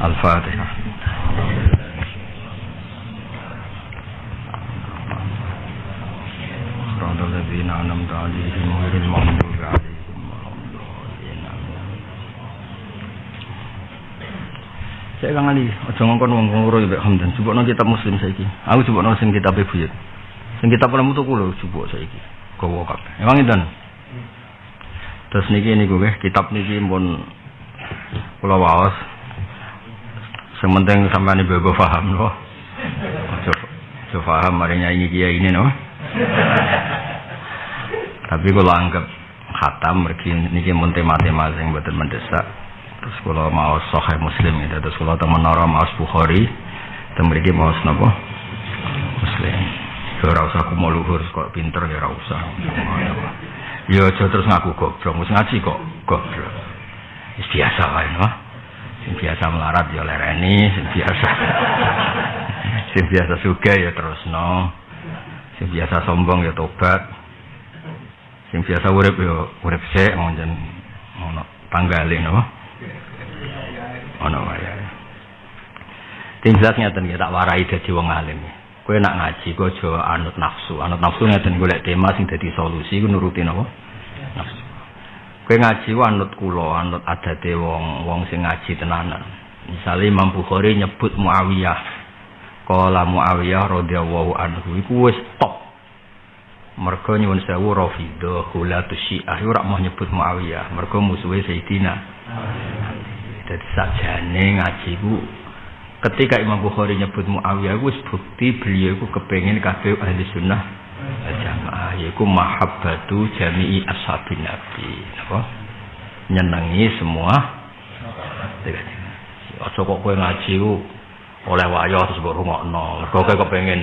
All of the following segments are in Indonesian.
Al-Fatihah. صراط الذين أنعمت عليهم غير المغضوب عليهم ولا الضالين Saya kang Ali, aja ngongkon wong ngoro mbek Hamdan. Jupukno kitab Muslim saiki. Aku jupukno sing kitab Buyut. Sing kitab pun tuku lho jupuk saiki. Gowo kabeh. Emang itu. Terus niki niku nggih, kitab niki pun kula waos. Penting sampeyan ibu paham loh. Aja paham mari nyanyi kiai ini no. Tapi kalau anggap khatam mergi niki mun tema-tema sing mboten mendesak. Terus kalau mau sahih Muslim itu terus kalau teman menara mau Bukhari teng mriki mau napa? Muslim. Ora usah aku mau luhur kok pinter ya ora. Ya aja terus ngaku goblok, wis ngaji kok goblok. Biasa wae no. Biasa melarat ya lereni, sing biasa. sing biasa ya terusno. Sing biasa sombong ya tobat. Sing biasa urip ya urip sik ngonjen ngono tanggale no. Ono wae. Ting jelas ngeten tak warai dadi wong alim. Kowe nak ngaji kok aja anut nafsu. Anut nafsu ngeten golek tema sing dadi solusi ku nuruti napa? Nafsu. Kowe ngaji ku anut kula, anut wong wong sing ngaji tenanan. Misale Imam Bukhari nyebut Muawiyah. Kala Muawiyah radhiyallahu anhu iku wis top. Mergo nyuwun sewu Rafidhah, Hulatus Syiah ora mau nyebut Muawiyah, mergo musuhe Sayyidina. Jadi sajane ngaji ku ketika Imam Bukhari nyebut Muawiyah wis bukti beliau ku kepengen kabeh ahli sunnah jamaah yaiku mahabbatu jami'i ashabin nabi napa nyenengi semua Aja kok kowe ngaji ku oleh wayo terus mbok rungokno. Mergo kowe kepengin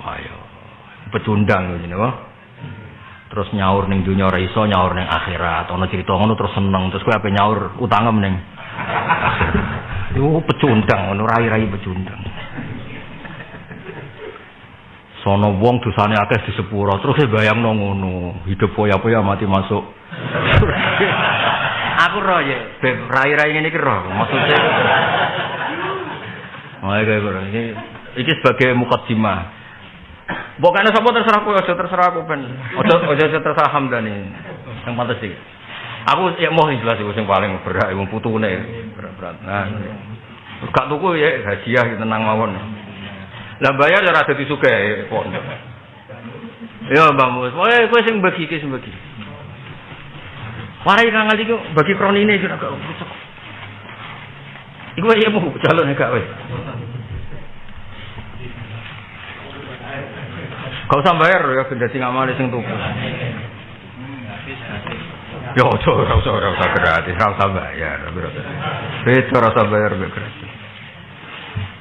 wayo. Pecundang ngene apa? Terus nyaur ning dunya ora nyaur ning akhirat. Ana cerita ngono terus seneng terus kowe ape nyaur utangem ning Itu pecundang, ngono rai-rai pecundang. Sono wong dosane akeh di sepuro, terus saya bayang ngono, hidup poya-poya mati masuk. Aku roh ya, rai-rai ini kira, maksudnya. Oh, kayak gitu. Ini, ini sebagai mukadimah. Bukannya sapa terserah aku, aja terserah aku ben. Aja aja terserah Hamdani. Yang pantas sih. Aku ya mau jelas iku sing paling berat wong putune berat-berat. Nah, gak tuku ya hadiah tenang mawon. Lah bayar ya ora dadi sugih pondok. Ya Mbak Mus, wae kowe sing bagi iki sing bagi. Warai kang ngali bagi kronine kira gak rusak. Iku ya mau calon gak wis. Kau usah bayar ya ben dadi ngamali sing tuku. Ya ojo ora usah ora usah gratis, ora usah bayar. Beda ora usah bayar gratis.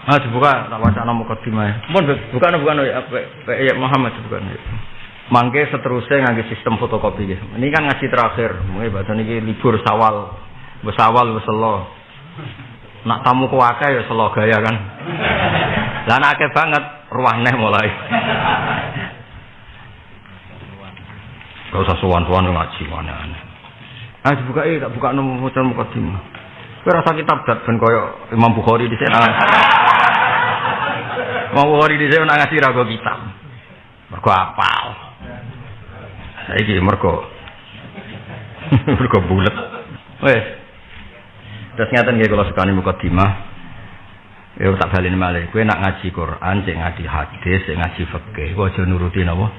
Ah dibuka tak wacana mukadimah. Mun bukan bukan ya ya Muhammad bukan. Mangke seterusnya ngangge sistem fotokopi ya. Ini kan ngaji terakhir, mungkin bahasa ini libur sawal, besawal beselo. Nak tamu kuwake ya selo gaya kan. Lah akeh banget ruaneh mulai. Gak usah suwan-suwan ngaji mana-mana. Ah dibuka eh tak buka nomor hotel mukadimah. Kowe rasa kitab dat ben koyo Imam Bukhari di sana. Imam Bukhari di sana ngasih rago kitab. Mergo apal. Saiki mergo mergo bulet. Wes. Terus ngaten nggih kula sekani mukadimah. Ya tak baleni malih. Kowe nak ngaji Quran, cek ngaji hadis, cek ngaji fikih, aja nuruti napa?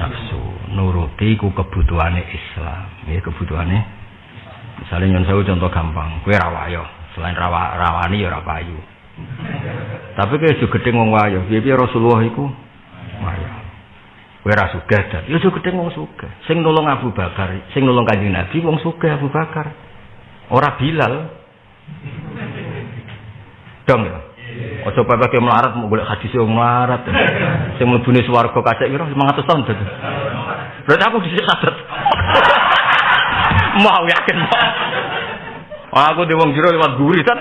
Nafsu. Nuruti ku kebutuhane Islam. Ya kebutuhane Misalnya nyon sewu contoh gampang, kue rawayo, selain rawa rawani ya rapayu. Tapi kue juga gedeng wong wayo, biar Rasulullah iku wayo. Kue rasugah dan, ya juga gedeng wong sugah. Sing nolong Abu Bakar, sing nolong kanjeng Nabi, wong sugah Abu Bakar. Ora Bilal. Dong ya. Ojo pepe ke melarat mau golek hadis wong melarat. Sing mlebune swarga kacek kira 500 tahun dadi. Berarti aku dhisik sadet. mau yakin. Aku di wong jero lewat guri tat.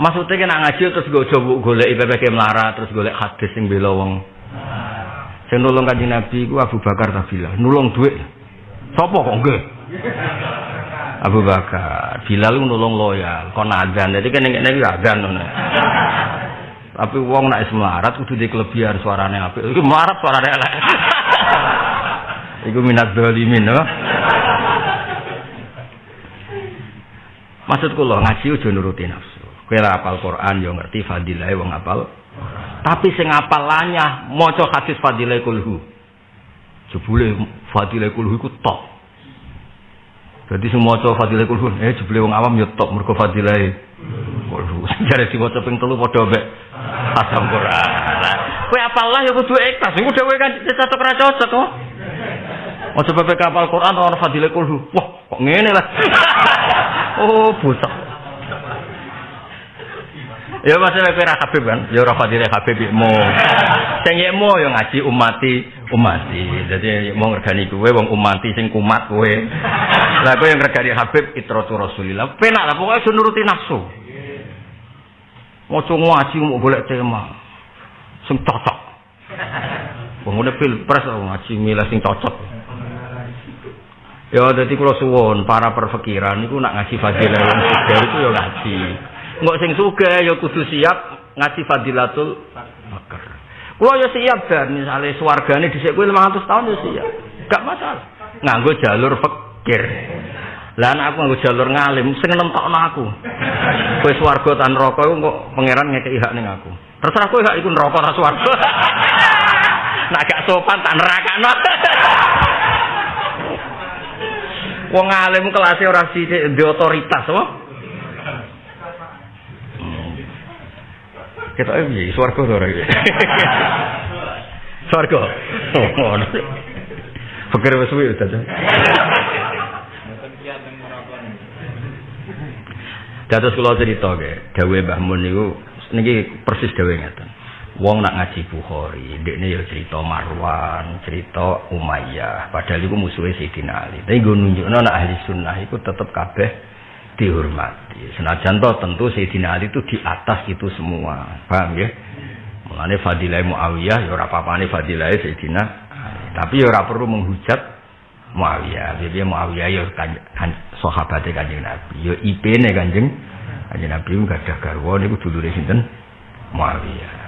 Maksudnya kena ngaji terus gue coba golek IPPK melarat terus golek hadis sing bela wong. Sing nulung kanjeng Nabi ku Abu Bakar Tabila, nulung duit. Sopo kok nggih? Abu Bakar. Bilal nulung loyal, kon adzan. Jadi kan nek iki adzan ngono. Tapi wong nek melarat kudu di kelebihan suarane apik. Iku melarat suarane elek. Iku minat dolimin, no? Maksud kula ngaji aja nuruti nafsu. Kowe apal Quran yo ngerti fadilah wong apal. Tapi sing apal lanyah maca hadis fadilah kulhu. Jebule fadilah kulhu iku top. Jadi semua maca fadilah kulhu, eh jebule wong awam yo top mergo fadilah kulhu. Jare sing maca ping 3 padha mek asam Quran. Kowe apal lah yo kudu ikhlas. Iku dhewe kan cocok ra cocok kok. Maca PPK apal Quran ora fadilah kulhu. Wah, kok ngene lah. oh, buta. Ya masalah kowe ra Habib kan, ya ora fadile Habib mo. Sing mo ya ngaji umati umati. Dadi mau ngergani kowe wong umati sing kumat kowe. Lah kowe yang ngergani Habib itratu Rasulillah. Penak lah pokoke nuruti nafsu. Moco ngaji mau golek tema sing cocok. Wong ngene pilpres ngaji milih sing cocok. Ya dadi kula suwun para perfikiran niku nak ngaji fadilah wong itu ya ngaji. Nggak sing suga ya kudu siap ngaji fadilatul bakar. Kulo ya siap dan misalnya swargane dhisik kuwi 500 tahun ya siap. Gak masalah. Nganggo jalur fakir. Lah aku nganggo jalur ngalim sing nentokno aku. Kowe swarga tan neraka iku kok pangeran ngekeki hak ning aku. Terserah kowe hak iku neraka ta swarga. Nak gak sopan tak nerakano. Wong alim kelasé ora sithik di otoritas, apa? Kita ini swarga to ora iki. Swarga. Oh, Pikir wis suwi Ustaz. Dados kula cerita ge, dawuhe Mbah Mun niku niki persis dawuhe ngeten. Wong nak ngaji Bukhari, ndekne ya cerita Marwan, cerita Umayyah, padahal iku musuhe Sayyidina Ali. Tapi gue nunjukno nak ahli sunnah iku tetep kabeh dihormati. Senajan toh tentu Sayyidina Ali itu di atas itu semua. Paham ya? Mulane fadilah Muawiyah ya ora apa-apane fadilah Sayyidina Ali. Tapi ya ora perlu menghujat Muawiyah. Jadi Muawiyah ya kan, kan sahabat Kanjeng Nabi. Ya IP-ne Kanjeng Kanjeng Nabi enggak ada garwa niku dulure sinten? Muawiyah.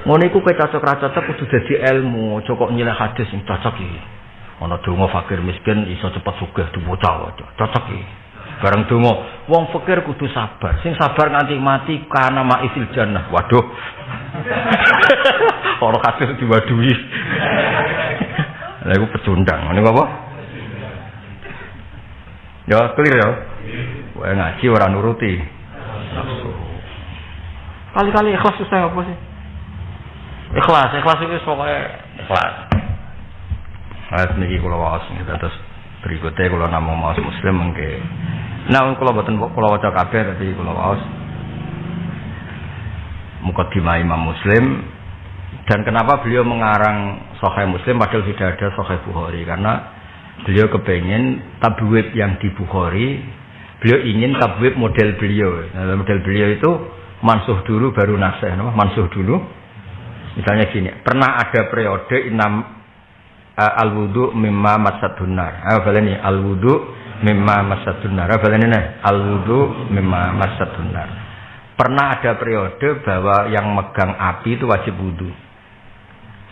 Ngono iku kowe cocok ra cocok kudu dadi ilmu, cocok nyilih hadis sing cocok iki. Ana donga fakir miskin iso cepet sugih diwaca. Cocok iki. Bareng donga wong fakir kudu sabar sing sabar nganti mati karena maisil jannah. Waduh. Ora kasil diwadui lha iku pecundang ngene apa? Ya clear ya? Wae ngaji ora nuruti. Kali-kali ikhlas susah apa sih? Ikhlas ikhlas itu pokoknya ikhlas. Ayat niki kula waos terus berikutnya kula namung maos muslim mengke Nah, kalau buatan kalau waca kabeh tadi kalau waos. Mukadimah Imam Muslim. Dan kenapa beliau mengarang Sahih Muslim padahal tidak ada Sahih Bukhari? Karena beliau kepengen tabwib yang di Bukhari beliau ingin tabwib model beliau. Nah, model beliau itu mansuh dulu baru nasih no? mansuh dulu. Misalnya gini pernah ada periode enam uh, al wudu mimma masadunar ah ini al wudu mimma masatun nar. Balane al wudu mimma masatun nar. Pernah ada periode bahwa yang megang api itu wajib wudu.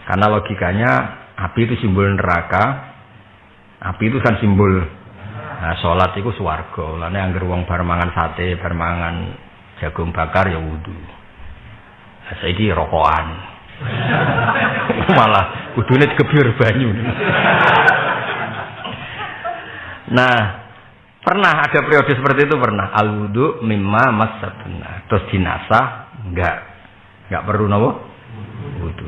Karena logikanya api itu simbol neraka. Api itu kan simbol nah, sholat itu swarga. Lane angger wong bar mangan sate, bar mangan jagung bakar ya wudu. Nah, saiki rokokan. Malah kudune digebyur banyu. Nah, pernah ada periode seperti itu pernah. Al wudu mimma masatuna. Terus dinasah enggak enggak perlu nawa wudu.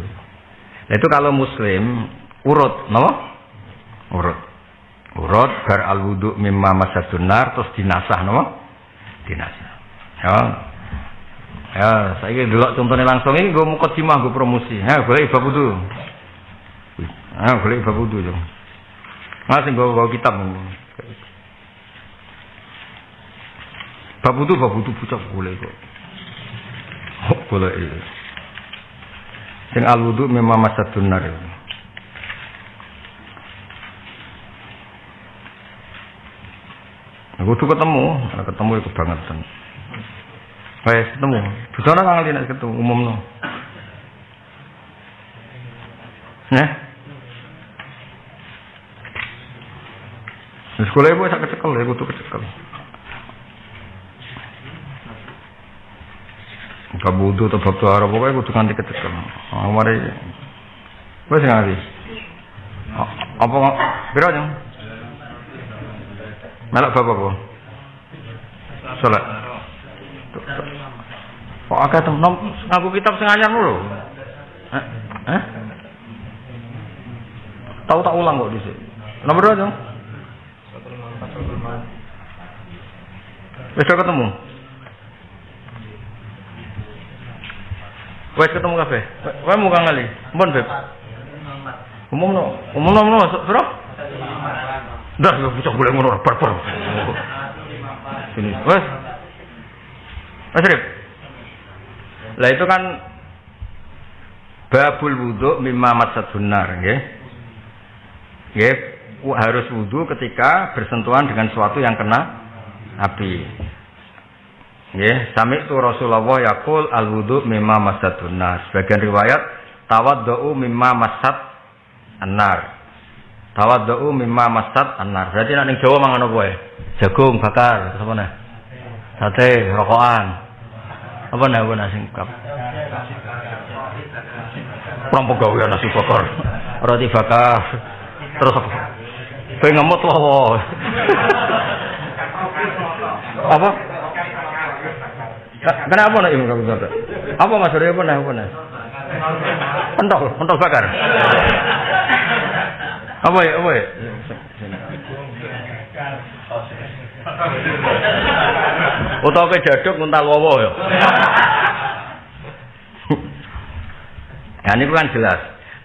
Nah, itu kalau muslim urut nawa urut. Urut bar al wudu mimma masatuna terus dinasah nawa dinasah. Ya. Ya, saya ini dulu contohnya langsung ini gue mau kocimah gue promosi. Ya, boleh ibadah wudu. Ya, boleh ibadah wudu. Masih gue bawa kitab. Bab itu bab itu pucak boleh kok. Oh, boleh iya. Sing al memang masa tunar. Kudu ketemu, ketemu itu banget. Wes ketemu. Busana kang nek ketemu umumno. Nah. Sekolah ibu sak kecekel, ya kudu kecekel. Kabudu atau bab tuara pokoknya kudu nganti kecekel. Ah, mari. Wes nganti. Apa piro jeng? Melok bab apa? Salat. Kok agak tem ngaku kitab sing anyar lho. Eh? Eh? Tahu tak ulang kok dhisik. Nomor berapa, Jong? Wis ketemu. Wes ketemu kafe. Kowe muka ngali. Mbon, Beb. Umum no, umum no, no, sira? Dah, lu bisa boleh ngono, bar bar. Sini, wes. Mas Rif. Lah itu kan babul wudhu mimma matsat benar, nggih. Nggih, harus wudhu ketika bersentuhan dengan sesuatu yang kena api. Nggih, sami itu Rasulullah yaqul al wudhu mimma matsat benar. Sebagian riwayat tawaddu mimma matsat anar. Tawaddu mimma matsat anar. Berarti nek ning Jawa mangan apa ya? Jagung bakar, apa nih? Sate, rokokan. Apa nih apa nasi kap? Perang pegawai nasi bakar. Roti bakar. Terus apa? Pengen ngemut loh. apa? Kenapa nih ibu kamu Apa mas Surya apa nih apa? Pentol, pentol bakar. Apa ya, apa ya? Utawa ke jaduk nguntal wowo ya. Nah ini kan jelas.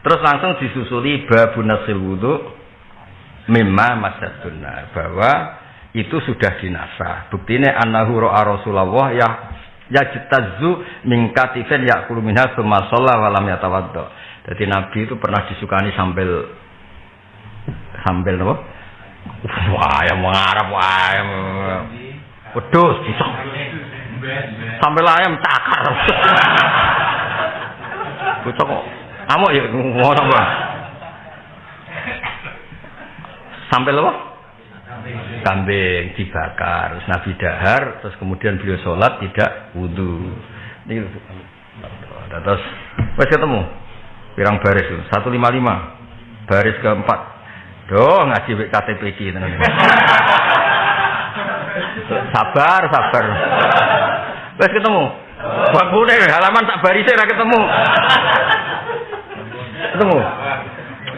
Terus langsung disusuli babu nasil wudhu mimma masadunna bahwa itu sudah dinasah. Buktinya annahu ro'a Rasulullah ya yajtazu min katifin ya'kulu minha tsumma shalla wa lam yatawadda. Jadi Nabi itu pernah disukani sambil sambil apa? Wah, yang mengarap wah. Wedus, bisa. Sambil ayam cakar. Bocah kok ngamuk ya ngono apa? Sampai apa? Kambing dibakar, terus Nabi dahar, terus kemudian beliau sholat tidak wudhu. Ini terus wes ketemu pirang baris itu 155 baris keempat doh ngaji KTP iki sabar sabar wes ketemu Bangkune halaman tak barise ora ketemu. Ketemu.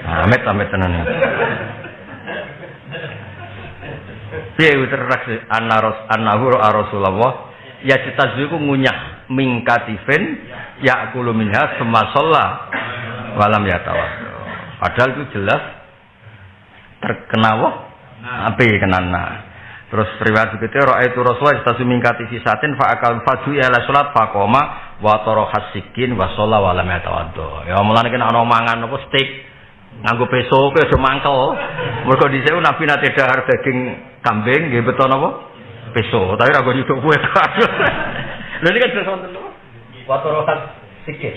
Amit amit tenan. Piye teredaksi anaros annahu Rasulullah ya citazu iku ngunyah mingkatifin ya kulu minha semasalla walam ya tawaddu. Padahal itu jelas terkena wah api kenana. Terus riwayat begitu roh itu Rasulullah istasi mingkati fisatin fa akal faju ya la salat fa koma wa hasikin sholat wa lam yatawaddo. Ya mulane kena ana mangan apa steak nganggo peso kowe aja mangkel. Mergo dhisik Nabi nate dahar daging kambing nggih beto napa? Peso. Tapi ra kok nyuduk kowe. Lha ini kan jelas wonten napa? Wa taro hasikin.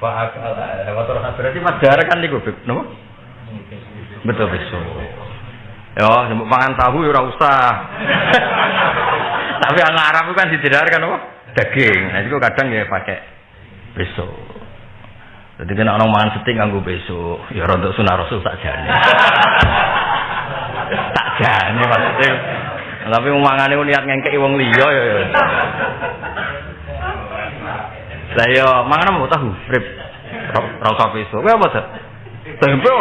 Fa akal wa taro berarti mas darah kan niku napa? Betul peso. Ya, nyebut pangan tahu ya ora usah. Tapi yang Arab itu kan dijedarkan apa? Daging. Nah, itu kadang ya pakai besok. Jadi kena orang mangan seting nganggo besok. Ya rontok sunah rasul tak jane. tak jane maksudnya. Tapi mangane niat ngengkeki wong liya ya. ya. Lah ya mangan apa tahu? Rip. Ra usah besok. Kowe apa, Dad? Tempe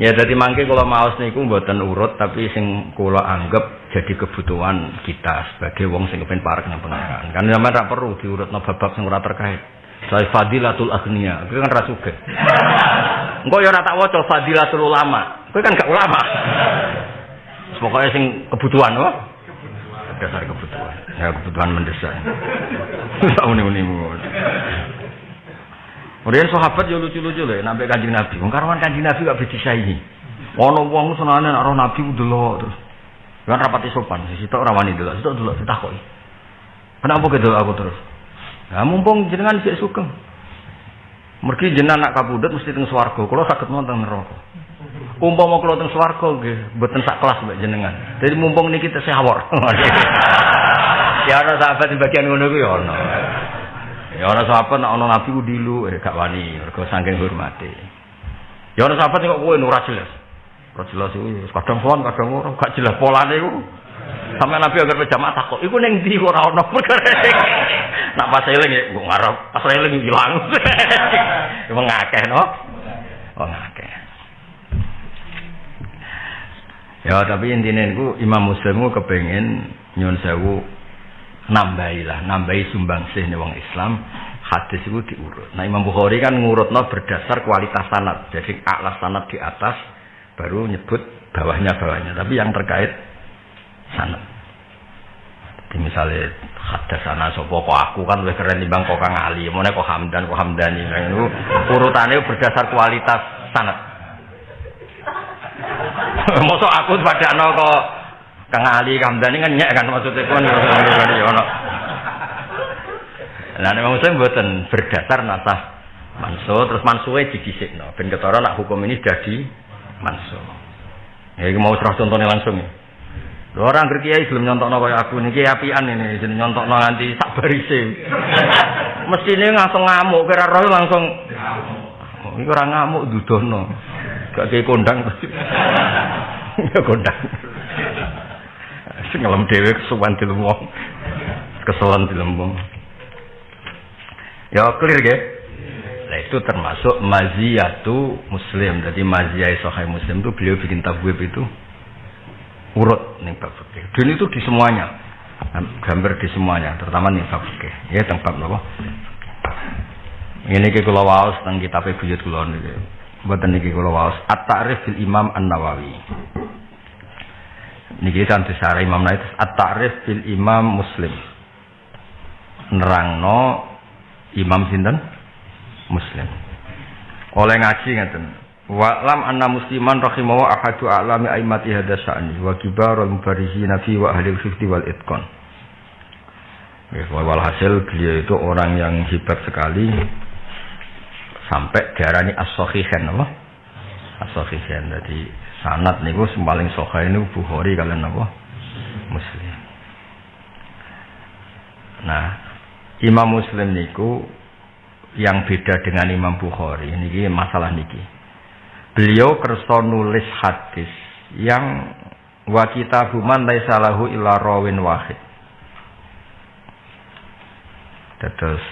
Ya jadi mangke kalau maos niku mboten urut tapi sing kula anggap jadi kebutuhan kita sebagai wong sing kepen parek nang pangeran. Kan sampean ra perlu diurutno bab sing ora terkait. Saya fadilatul agniya, itu kan ra sugih. Engko ya tak waca fadilatul ulama. Kowe kan gak ulama. Pokoknya sing kebutuhan oh. Dasar kebutuhan. Ya kebutuhan mendesak. Tak uni-unimu. Kemudian sahabat yo lucu-lucu lho, nabi kanjeng Nabi. Wong kanjeng Nabi gak disaingi. Ono wong senane nek ora Nabi delok terus. Kan rapati sopan, sitok ora wani delok, sitok delok ditakoki. Kenapa gitu aku terus? Nah, mumpung jenengan sik sugeng. Mergi jenengan nak kabudut mesti teng swarga, kula saged wonten neraka. Umpama kula teng swarga nggih mboten sak kelas mbek jenengan. Jadi mumpung niki tesih awor. ya ana sahabat di bagian ngono kuwi ana. Ya ana sahabat nek ana nabi ku dilu eh gak wani mergo saking hormate. Ya ana sahabat kok kowe ora jelas. Ora jelas iku kadang sowan kadang ora gak jelas polane iku. Sampai Nabi agar berjamaah takut, iku neng di ora ono perkara. Nak pas eling ya, gue ngarep, pas eling hilang. Emang no? Oh ngakeh. Ya tapi intinya itu Imam Muslim itu kepengen nyun sewu nambahi lah, nambahi sumbang sih nih wong Islam. Hadis itu diurut. Nah Imam Bukhari kan ngurut no berdasar kualitas sanat. Jadi aklas sanat di atas, baru nyebut bawahnya bawahnya. Tapi yang terkait misalnya ada sana sopo kok aku kan lebih keren bang kok Kang Ali, mana kok Hamdan kok Hamdani. Nah, itu urutannya berdasar kualitas sanad. Mosok aku pada no kok Kang Ali Hamdani kan nyek kan maksudnya kan ya ono. Nah, memang saya buatan berdasar nasah manso terus mansuwe didisikno ben ketara nak hukum ini jadi manso. Ya mau terus contohnya langsung ya. Orang kiai belum nyontokno kaya aku niki apian ini jeneng nyontokno nganti sak barise. Mestine langsung ngamuk kira roh langsung ngamuk. Iki ora ngamuk dudono. Gak kayak kondang. ya kondang. Sing ngelem dhewe kesuwan dilemu. Keselan dilemu. Ya clear ge. Nah itu termasuk maziyatu muslim. Jadi maziyah sahih muslim itu beliau bikin tabwib itu urut nih bab fikih. Dan itu di semuanya. Gambar di semuanya, terutama nih bab fikih. Ya tentang bab napa? Ini ke kula waos tentang kitab buyut kula niki. Mboten niki kula waos At-Ta'rif fil Imam An-Nawawi. Niki kan disare Imam Nawawi At-Ta'rif fil Imam Muslim. Nerangno Imam sinten? Muslim. Oleh ngaji ngeten. Wa lam anna musliman rahimahu ahadu a'lami aimati hadha sya'ni wa kibarul mubarihina fi wa ahli fifti wal itqan. Walhasil beliau itu orang yang hebat sekali sampai diarani as-sahihan apa? As-sahihan. Jadi sanad niku paling sahih niku Bukhari kalian apa? Muslim. Nah, Imam Muslim niku yang beda dengan Imam Bukhari niki masalah niki beliau kerso nulis hadis yang wa kitabuman laisa lahu illa rawin wahid. Terus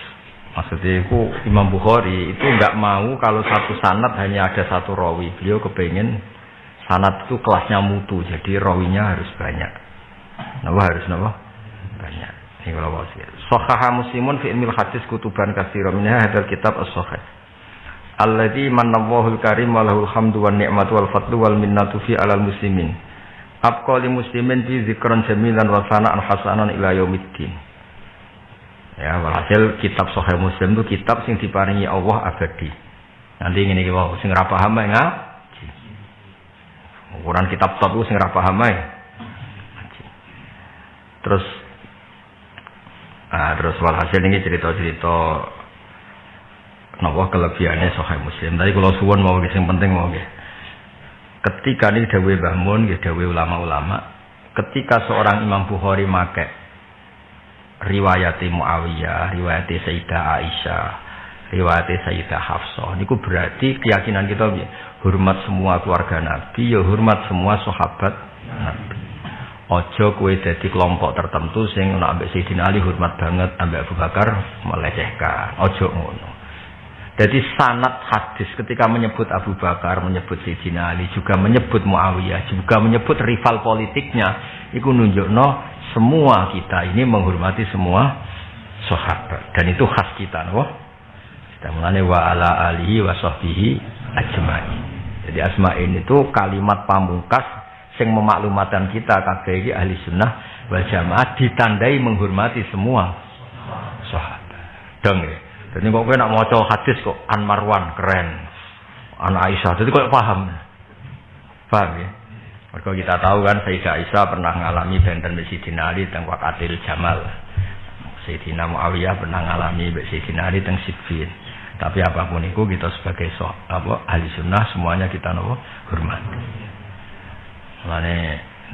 maksudnya itu Imam Bukhari itu nggak mau kalau satu sanat hanya ada satu rawi. Beliau kepengen sanat itu kelasnya mutu, jadi rawinya harus banyak. Napa harus napa? Banyak. Ini kalau mau Sohaha muslimun fi ilmil hadis kutuban kasiro minha hadal kitab as-sohah. Alladzi manallahu karim wa lahul hamdu wan ni'matu wal fadlu wal minnatu fi alal muslimin. Abqa li muslimin fi zikran jamilan wa sana'an hasanan ila yaumiddin. Ya, walhasil kitab Sahih Muslim itu kitab sing diparingi Allah abadi. Nanti ngene iki wae sing ora paham ya ngaji. Ukuran kitab top sing ora paham ya. Terus ah terus walhasil ini cerita-cerita Napa kelebihannya Sahih Muslim. Tadi kalau suwon mau yang penting mau Ketika ini dawe bangun, ya dawe ulama-ulama. Ketika seorang Imam Bukhari make riwayat Muawiyah, riwayat Sayyidah Aisyah, riwayat Sayyidah Hafsah. Niku berarti keyakinan kita hormat semua keluarga Nabi, ya hormat semua sahabat Nabi. Ojo kue jadi kelompok tertentu sing nak ambek Sayyidina Ali hormat banget, ambek Abu Bakar melecehkan. Ojo ngono. Jadi sanat hadis ketika menyebut Abu Bakar, menyebut Sayyidina Ali, juga menyebut Muawiyah, juga menyebut rival politiknya, itu no semua kita ini menghormati semua sahabat dan itu khas kita, no? Kita mengenai wa ala alihi wa sahbihi ajma'i. Jadi asma'in itu kalimat pamungkas yang memaklumatkan kita kabeh ahli sunnah wal jamaah ditandai menghormati semua sahabat. Dong ya. Jadi kok kowe nak maca hadis kok An Marwan keren. An Aisyah. Jadi kok paham. Paham ya? Mereka kita tahu kan Sayyidah Aisyah pernah mengalami benten Sayyidina Ali tentang wakatil Jamal. Sayyidina Muawiyah pernah mengalami Sayyidina Ali tentang Siffin. Tapi apa pun itu kita sebagai so, apa ahli sunnah semuanya kita nopo hormat. Mulane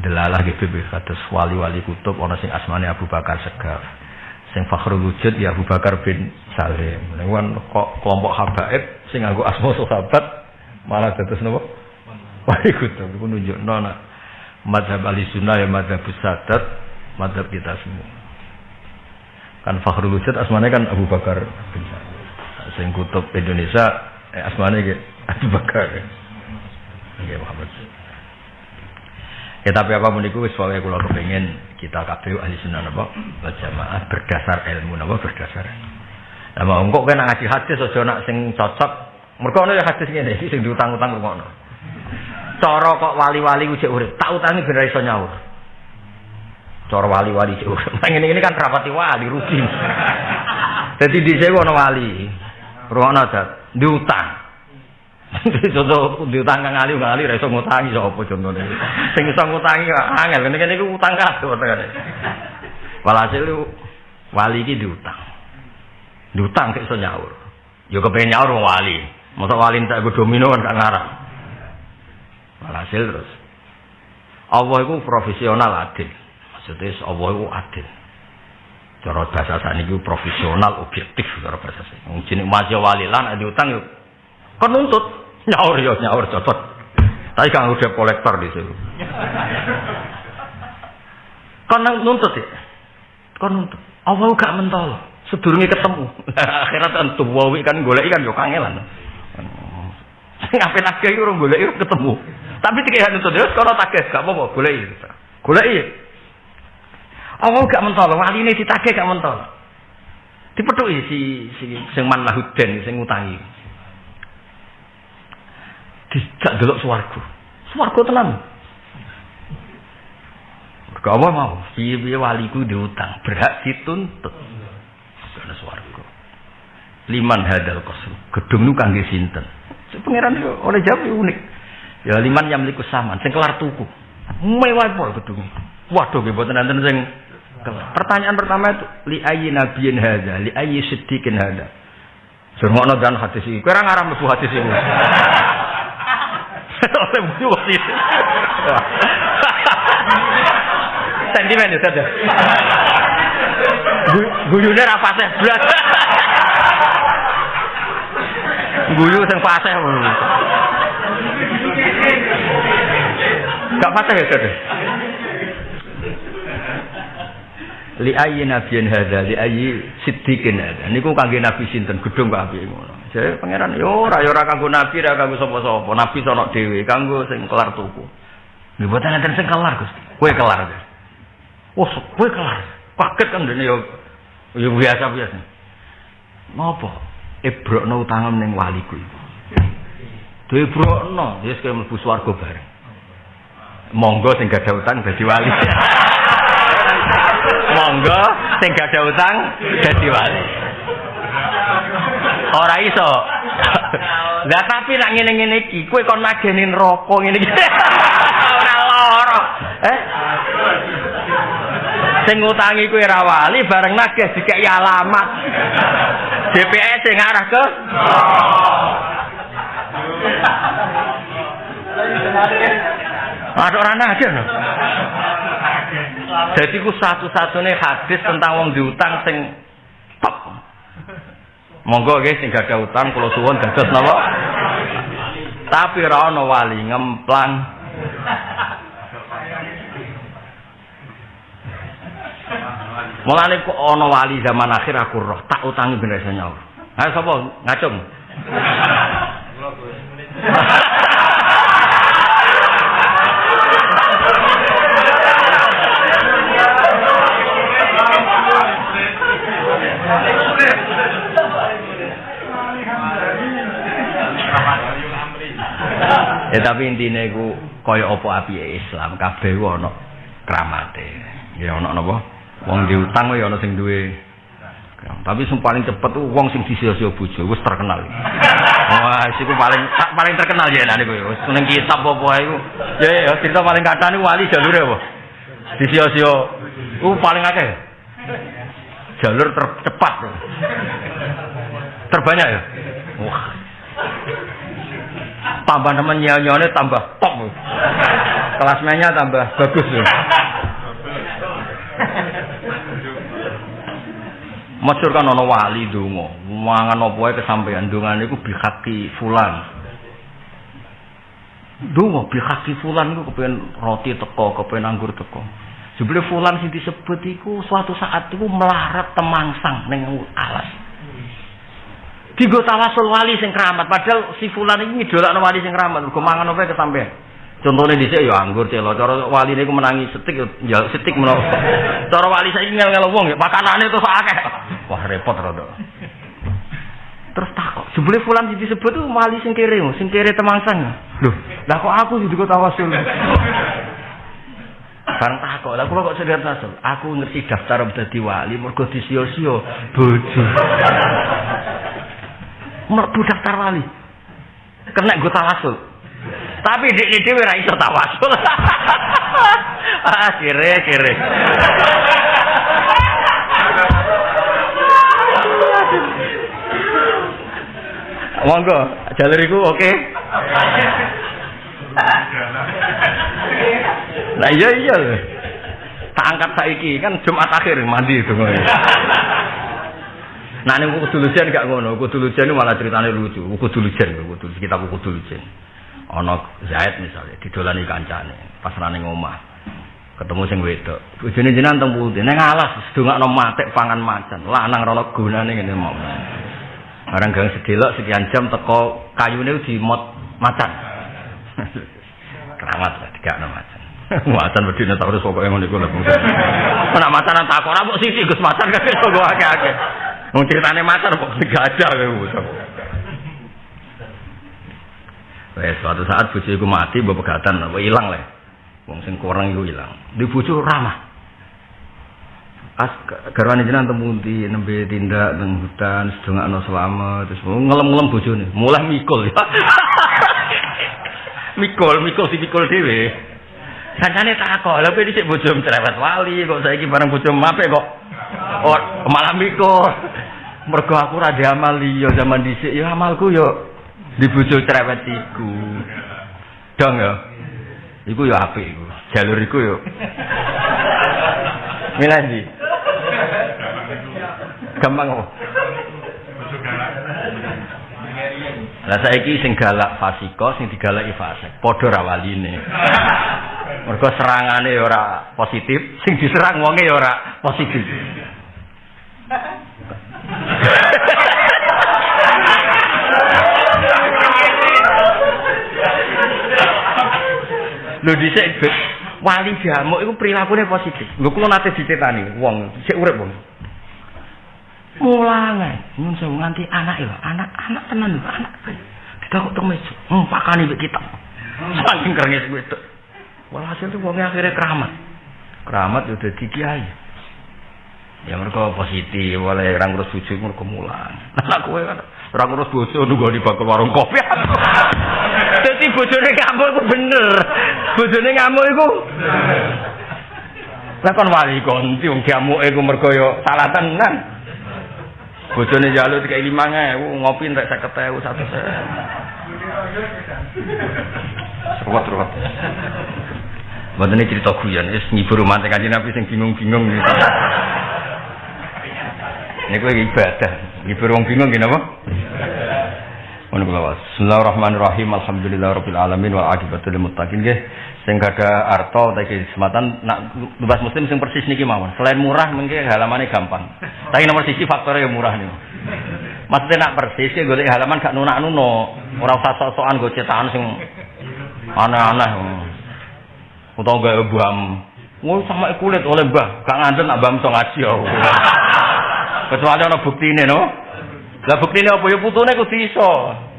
delalah gitu kados wali-wali kutub ana sing asmane Abu Bakar Segaf. Sing fakhrul wujud ya Abu Bakar bin Salim. Wan kok kelompok habaib sing nganggo asma sahabat malah dados nopo? Wali kutub iku nunjukno nak madhab ahli sunnah ya madhab sadat, madhab kita semua. Kan fakhrul wujud asmane kan Abu Bakar bin Salim sing kutub Indonesia eh, asmane ge Abu Bakar. Nggih Muhammad. Ya tapi apa pun itu soalnya kalau kepengen kita kabeh ahli sunnah napa jamaah berdasar ilmu napa berdasar. Lah mau engkok kena ngaji hadis aja nak sing cocok. Mergo ana ya hadis ngene iki sing diutang-utang ngono. Cara kok wali-wali ujek urip, tak utangi ben iso nyaur. Cara wali-wali ujek urip. Ngene ini kan rapati wali rugi. Jadi di sini ana wali. Ruang dat diutang. Contoh diutang kang ali kang ali ra iso ngutangi sapa contone. Sing iso ngutangi angel kene kene iku utang kabeh utangane. Walhasil wali iki diutang. Diutang kok iso nyaur. Yo kepengen nyaur wong wali. Masa wali tak go domino kan gak ngarang. Walhasil terus Allah itu profesional adil. Maksudnya Allah itu adil. Cara bahasa sakniki profesional objektif cara bahasa sakniki. Wong jeneng Mas Wali lan ada utang yo kon nuntut nyaur yo nyaur cocok. Tapi kan udah kolektor di situ. Kon nuntut ya. Kon nuntut. Awal gak mentol. Sedurunge ketemu. Akhirat tentu wawi kan golek kan yo kangelan. Ngapain nagih iki urung golek ketemu. Tapi tiga nuntut yo kalau tagih gak apa-apa golek. Golek Allah gak mentol, wali ini ditagih gak mentol. Dipethuki si si sing man lahuden sing ngutangi. Dijak delok swarga. Swarga tenan. Gak apa mau, piye waliku diutang, berhak dituntut. Karena swarga. Liman hadal kosru. Gedung nu kangge sinten? Pangeran oleh jawab unik. Ya liman yang meliku saman, sing kelar tuku. Mewah pol gedung. Waduh, mboten nanten sing Pertanyaan pertama itu li ayyi nabiyyin hadza, li ayyi siddiqin hadza. Sungguh dan hadis ini. Kira ngaram lebu hadis ini. Lebu hadis. Sentimen ya saja. Guyune ra fasih blas. Guyu sing fasih. Gak fasih ya saja li ayyi nabiyyin hadza li ayyi siddiqin hadza niku kangge nabi sinten gedung kok apik ngono pangeran. Yo ora yo ora kanggo nabi ora kanggo sapa-sapa. Nabi sono dhewe kanggo sing kelar tuku. Nggih boten enten sing kelar Gusti kowe kelar oh kowe kelar. Paket kan dene yo. Yo biasa biasa napa? Ebrokno utangem ning waliku iku. Debrokno, wis kaya mlebu swarga bareng. Monggo sing gak ada utang dadi wali. monggo sing gak ada utang dadi wali ora iso. Lah tapi nak ngene-ngene iki kowe kon mageni neraka ngene iki. Ora lara. Eh? Sing ngutangi kowe ora wali bareng nagih dikek alamat. DPS sing arah ke? Ada orang aja no. Jadi ku satu-satunya hadis tentang wong diutang sing. Monggo nggih sing gak ada utang kula suwun dados napa? Tapi ora wali ngemplang. Mulane kok ana wali zaman akhir aku roh tak utangi bener nyawa. Ayo sapa ngacung? Ya tapi intinya iku kaya apa api Islam kabeh ku ana kramate. Ya ana napa? Wong diutang ya ana sing duwe Tapi sing paling cepet wong sing disio-sio bojo wis terkenal. Wah, iku paling paling terkenal ya nek kowe. Wis seneng kitab apa iku. Ya ya cerita paling kathah niku wali jalure apa? Disio-sio. Ku paling akeh. Jalur tercepat. Terbanyak ya? Wah. Tambah temen nyanyone tambah top. Kelas tambah bagus ya. Masyur kan ana wali donga, mangan apa wae kesampean dongane iku bihaki fulan. Donga bihaki fulan iku kepen roti teko, kepen anggur teko. Jebule fulan sing disebut iku suatu saat iku melarat temangsang ning alas. Digo tawasul wali sing keramat, padahal si fulan iki ngidolakno wali sing keramat, mergo mangan apa kesampean. Contohnya di sini ya anggur celo. Cara wali ini menangi setik ya setik menolak. Cara wali saya ingin ngel wong ya makanannya tuh akeh. Wah repot rada. Terus takut. Sebelum fulan disebut tuh wali sing kiri, sing kiri temangsang. Loh, lah kok aku juga tawasul. Barang takut, lah kok kok sedar tawasul. Aku ngerti daftar dadi wali mergo disio-sio bojo. Mergo daftar wali. Kena gue tawasul. Tapi di ini ora iso tawasul. ah, kire. Monggo, jalur iku oke. Okay. Nah iya iya. Tak angkat saiki kan Jumat akhir mandi itu. Nah ning kudu lujen gak ngono, kudu lujen malah ceritane lucu. Kudu lujen, kudu kita kudu lujen. ana Zaid misalnya didolani kancane pas rane omah ketemu sing wedok. Bojone jenengan teng pundi? Ning alas sedongakno matik pangan macan. Lanang rono gunane ngene mau barang gang sedelok sekian jam teko di mot macan. Keramat lah dikakno macan. Macan wedi nek terus pokoke ngono iku lho. Nek macan tak ora mbok sisi Gus macan kok akeh-akeh wong critane macan kok gajah kowe Wes suatu saat bojo iku mati mbok pegatan apa ilang le. Wong sing kurang iku ilang. Di bojo ramah. As garwane jenengan temu di nembe tindak nang hutan sedongakno selamat terus ngelem-ngelem bojone. Mulai mikul ya. mikul, mikul si mikul dhewe. Kancane tak kok, lha dhisik bojo cerewet wali kok saiki bareng bojo mape kok oh, malah mikul. Mergo aku ra amal liya zaman dhisik ya amalku yo di bojo cerewet iku. Dong ya. Iku ya apik iku. Jalur iku yo. Milandi. Gampang kok. Lah saiki sing galak fasiko, sing digalaki fasik, padha ra waline. Mergo serangane ora positif, sing diserang wonge ya ora positif. Lho dhisik wali jamuk iku prilakune positif. Lho kula nate dicetani wong sik urip wong. Mulange, mun sewu nganti anak lho, anak-anak tenan lho, anak. Kita kok temes, hmm, pakani mbek kita. Saking kerenges tok. Walhasil tuh wongnya akhirnya keramat. Keramat udah dadi kiai. Ya mereka positif, oleh orang terus bujuk mereka mulang. Nah, kowe kan orang terus bojo nunggu di bakal warung kopi. Jadi bojone ngamuk itu bener. Bojone ngamuk itu. Lah kon wali konti wong ngamuk iku mergo yo salah tenan. Bojone njaluk dikai 5000 ngopi entek 50000 satu Ruwet-ruwet. Mboten cerita guyon, wis ngibur mantek kanjeng Nabi sing bingung-bingung niku. Niku ibadah, ngibur wong bingung nggih napa? Bismillahirrahmanirrahim. Alhamdulillahirabbil alamin wa aqibatu lil muttaqin nggih. Sing gada arto utawi kesempatan nak bebas muslim sing persis niki mawon. Selain murah mungkin halamane gampang. Tapi nomor sisi faktornya yang murah nih. Maksudnya nak persis ya golek halaman gak nunak nuno. Ora usah sok-sokan go cetakan sing aneh-aneh. Utawa gawe bam. Ngono sama kulit oleh mbah, gak ngandel nak bam so ngaji ya. Kecuali ana buktine no. Lah buktine apa ya putune kudu iso.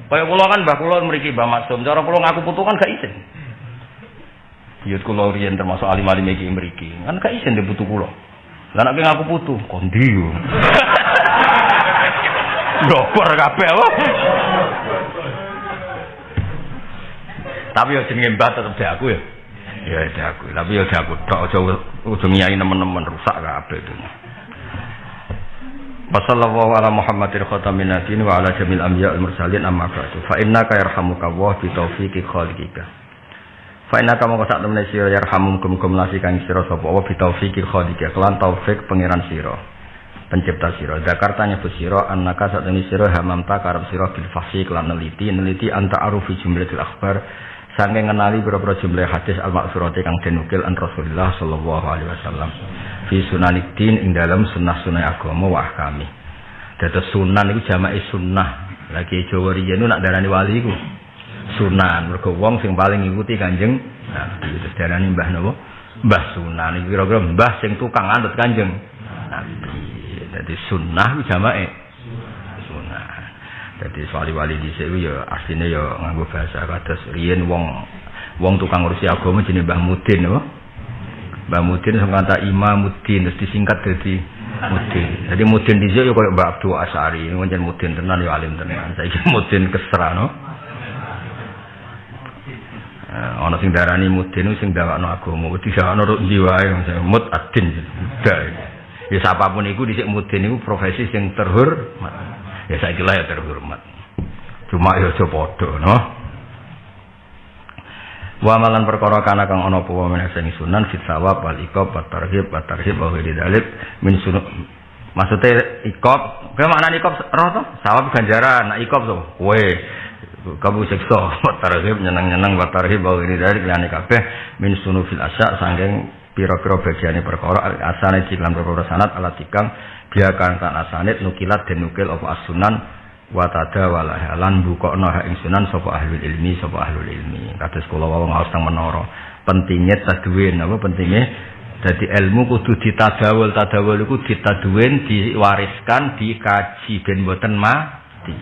Kaya kula kan mbah kula mriki Mbah Maksum, cara kula ngaku putu kan gak isin. Yut kula riyen termasuk alim-alim iki mriki, kan gak isin di putu kula. Lah nek ngaku putu, kondi yo. Dopor kabeh apa? Tapi yo jenenge mbah tetep di aku ya. Ya di aku. Tapi yo di aku tok aja ujung nyai nemen-nemen rusak kabeh itu. Wassallallahu ala Muhammadin khatamin nabiyin wa ala jamil anbiya wal mursalin amma ba'du. Fa innaka yarhamuka Allah bi taufiqi khaliqika. Fa innaka mongko sak temene sira yarhamum kum-kum nasi kang sira sapa Allah bi taufiqi khaliqika kelan taufik pangeran sira. Pencipta sira. Jakarta nyebut sira annaka sak temene sira hamamta karep sira bil fahsi kelan neliti neliti anta arufi jumlatil akhbar Sangking ngenali berapa jumlah hadis al-maksurati kang denukil an Rasulullah sallallahu alaihi wasallam. Fi sunaniddin ing dalam sunnah-sunnah agama wa kami. Dados sunan iku jamake sunnah. Lagi Jawa riyen nak darani wali iku sunan. Mergo wong sing paling ngikuti Kanjeng Nabi. Terus darani Mbah napa? Mbah sunan. Iki kira-kira mbah sing tukang anut Kanjeng Nabi. Dadi sunnah jamake jadi wali-wali di sini ya aslinya ya nganggo bahasa kados riyen wong wong tukang ngurusi agama jenenge Mbah Mudin apa? Mbah Mudin sing kata Imam Mudin terus disingkat jadi Mudin. Jadi Mudin dhisik ya koyo Mbah Abdul Asari, pancen Mudin tenan ya alim tenan. Saiki Mudin kesra no. Eh, ana sing darani Mudin sing ndawakno agama, disawakno ruk ndi wae mud adin. Ya siapa pun iku dhisik Mudin iku profesi sing terhormat ya saya kira ya terhormat. Cuma ya aja padha no? Wa malan perkara kana kang ana apa wae sing sunan fit sawab wal iqab wa tarhib wa tarhib wa ghairi min maksudnya iqab kaya makna iqab roh to? Sawab ganjaran nak iqab to? Kowe kamu sekso wa tarhib nyeneng-nyeneng wa tarhib wa ghairi dalil liyane kabeh min sunufil asya sanging pira-pira bagiane perkara asane ciklan perkara sanat alat tikang dia kan tan nukilat dan nukil apa asunan watada walahalan bukokno ha ing sunan ahli ilmi sapa ahli ilmi. Kados kula wau ngaos teng menara. Pentingnya tadwin apa pentingnya? Jadi ilmu kudu ditadawul. Tadawul iku ditadwin diwariskan dikaji ben boten mati.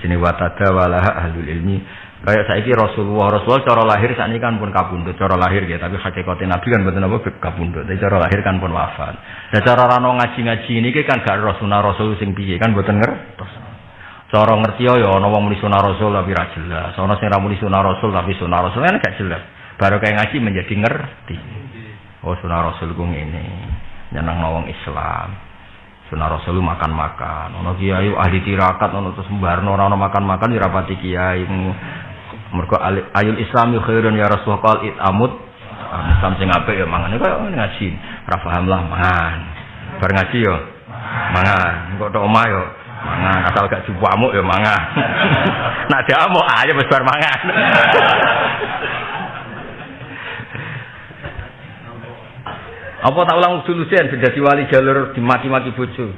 Jenenge watada walaha ahli ilmi Kayak saiki Rasulullah, Rasulullah cara lahir saat ini kan pun kabundut, cara lahir ya, tapi hakikatnya Nabi kan betul apa kabundut, tapi cara lahir kan pun wafat. Dan cara rano ngaji-ngaji ini kan gak Rasulullah Rasul sing piye kan betul ngertos. Cara ngerti ya ana wong muni sunah Rasul tapi ra jelas. Ana sing ra muni sunah Rasul tapi sunah Rasul kan gak jelas. Baru kayak ngaji menjadi ngerti. Oh sunah Rasul ku ngene. Nyenang wong Islam. Sunah Rasul makan-makan. Ono kiai ahli tirakat ono terus mbarno ora ono makan-makan ya rapati kiai mergo ayul islami khairun ya rasul qal it amut. Islam sing apik ya mangan. Kaya ngaji. Ora paham lah mangan. Bar ngaji yo mangan. Kok tok omah yo mangan. Asal gak jupu amuk ya mangan. Nak dia amuk aja wis bar mangan. Apa tak ulang solusian jadi wali jalur dimaki-maki bojo.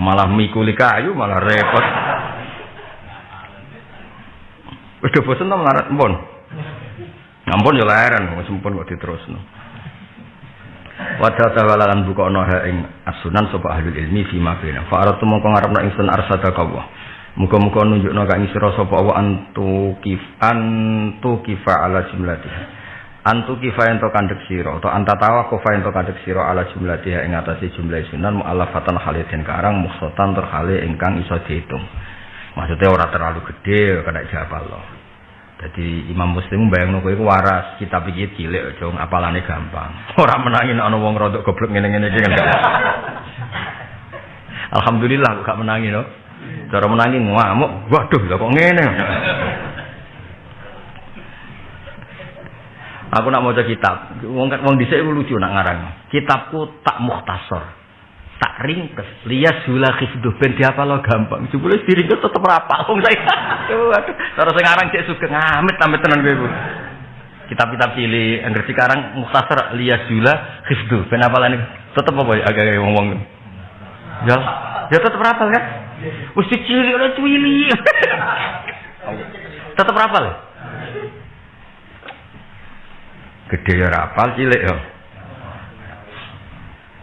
Malah mikuli kayu malah repot Udah bosan to melarat mpun. Ampun ya leren, wis mpun kok diterusno. Wadha tawalan buka ha ing asunan sapa ahli ilmi fi ma bina. Fa aratu mongko ngarepno ingsun arsada kawa. Muga-muga nunjukno kang sira sapa wa antu kif antu kifa ala jumlatiha. Antu kifa ento kandhek sira utawa antatawa kofa ento kandhek sira ala jumlatiha ing atase jumlah sunan mu'allafatan khalidin karang mukhsatan terhale ingkang iso dihitung. Maksudnya ora terlalu gede kena jawab Allah. Jadi Imam Muslim bayang kowe iku waras, kitab iki cilik aja apalane gampang. Ora menangi ana wong rodok goblok ngene-ngene iki kan. Alhamdulillah gak menangi no. Cara menangi ngamuk, waduh lha kok ngene. Aku nak maca kitab, wong wong dhisik lucu nak ngarang. Kitabku tak mukhtasar tak ringkes. Lias hula khifduh ben lo gampang. Jebule diringkes tetep rapal. Wong saya sing aran cek sugeng amit amit tenan kowe kitab-kitab cilik angger sekarang mukhtasar lias hula khifduh ben apalane tetep apa ya? Agak wong-wong. Ya ya tetep rapal kan? Wis cilik ora cuwili tetep rapal gede ya rapal cilik ya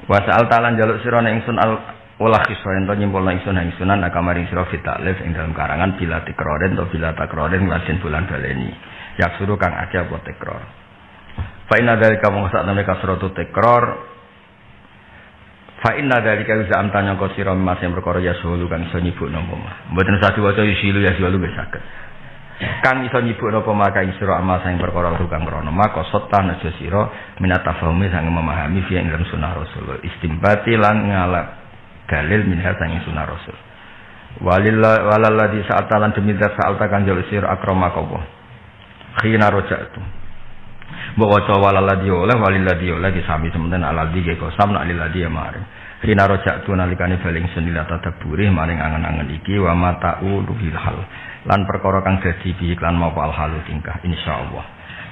Wa sa'al talan jaluk sira ing sun al wala kiswa ento nyimpul ing sun ing sunan akamaring sira fitaklif ing dalam karangan bila tikroden atau bila takroden lajen bulan baleni. Yak suruh kang akeh apa tikror. Fa inna dalika mung sak temne kasratu tikror Fa inna dzalika za'am tanya kau sira mas yang perkara ya sulu kang iso nyibukno mah. Mboten satu waca yusilu ya sulu wis saged. Kang iso nyibukno apa maka ing sira amal sing perkara kang krana maka sotan aja sira minat tafahumi sang memahami fi ing dalam sunah Rasul. Istimbati lan ngalap dalil minha sang sunah Rasul. Walillah walalladzi sa'ata lan demi zat sa'alta kang jaluk sira akramaka apa. Khina roja'tu. Mbok waca walalladzi oleh walilladzi oleh disami sementara aladzi ge kosam nak lilladzi ya mari. Rina rojak tu nalikane baling sunila tadabburi maring angen-angen iki wa mata'u luhil hal. Lan perkara kang dadi bi iklan mau al halu tingkah insyaallah.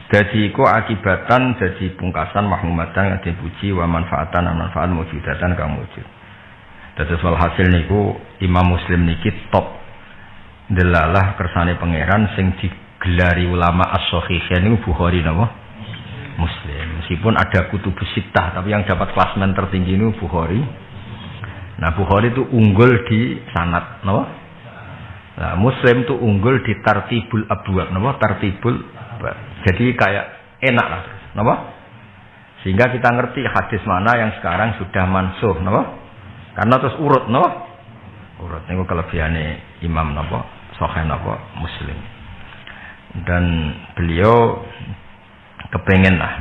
Dadi iku akibatan dadi pungkasan mahmumatan yang dipuji wa manfaatan lan manfaat mujudatan kang wujud. Dadi soal hasil niku Imam Muslim niki top delalah kersane pangeran sing digelari ulama as-sahihain niku Bukhari napa? Muslim. Meskipun ada kutubus sitah, tapi yang dapat klasmen tertinggi ini Bukhari. Nah, Bukhari itu unggul di sanat, no? Nah, Muslim itu unggul di tartibul abwab, no? Tartibul Jadi kayak enak lah, no? Sehingga kita ngerti hadis mana yang sekarang sudah mansuh, no? Karena terus urut, no? Urut ini kelebihannya Imam, no? Sohen, no? Muslim. Dan beliau kepengen lah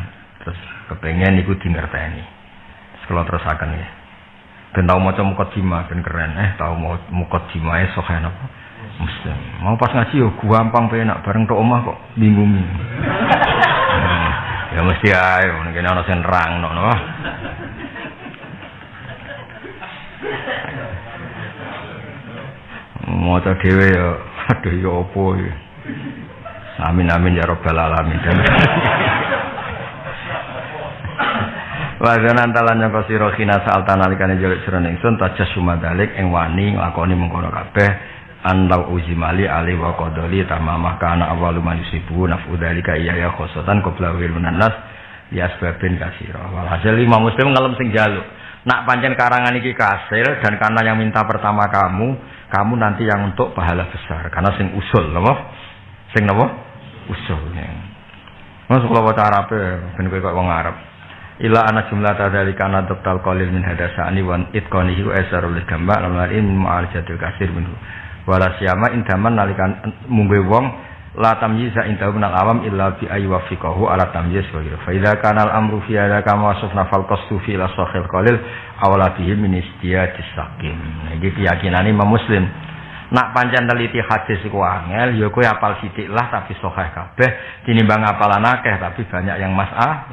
terus kepengen ikut di ngerteni kalau terus akan ya ben tau maca mukadimah ben keren eh tau mau mukadimah e sohen apa muslim mau pas ngaji yo gampang penak bareng tok omah kok bingung hmm, ya mesti ayo nek ana sing nerang no no. Maca dhewe ya aduh ya apa ya Amin amin ya robbal alamin. Wa zana antalan nyangka sira khina sa'al tanalikane jelek sira ningsun tajas sumadalik ing wani nglakoni mengkono kabeh andau uzimali ali wa qadali tamamah kana awalu man yusibu nafu dalika iya ya khosatan qabla wil nas ya sebabin walhasil lima muslim ngalem sing jaluk. Nak pancen karangan iki kasil dan karena yang minta pertama kamu kamu nanti yang untuk pahala besar. Karena sing usul napa sing napa usul Mas kula waca Arabe ben kowe kok wong Arab. Ila ana jumlah tadali kana doktal qalil min hadasani wan itqanihi wa asarul gamba lam in ma'al jadil kasir minhu wala siyama indaman nalikan mungwe wong la tamyiza indahu minal awam illa bi ayi wafiqahu ala tamyiz wa ghairu. Fa idza amru fi hadza kama wasafna fal qastu fi la sakhil qalil awla bihi min istiyadis sakim iki keyakinane Imam Muslim. Nak pancen teliti hadis iku angel ya kowe apal sithik lah tapi sahih kabeh. Tinimbang apalan akeh tapi banyak yang masalah.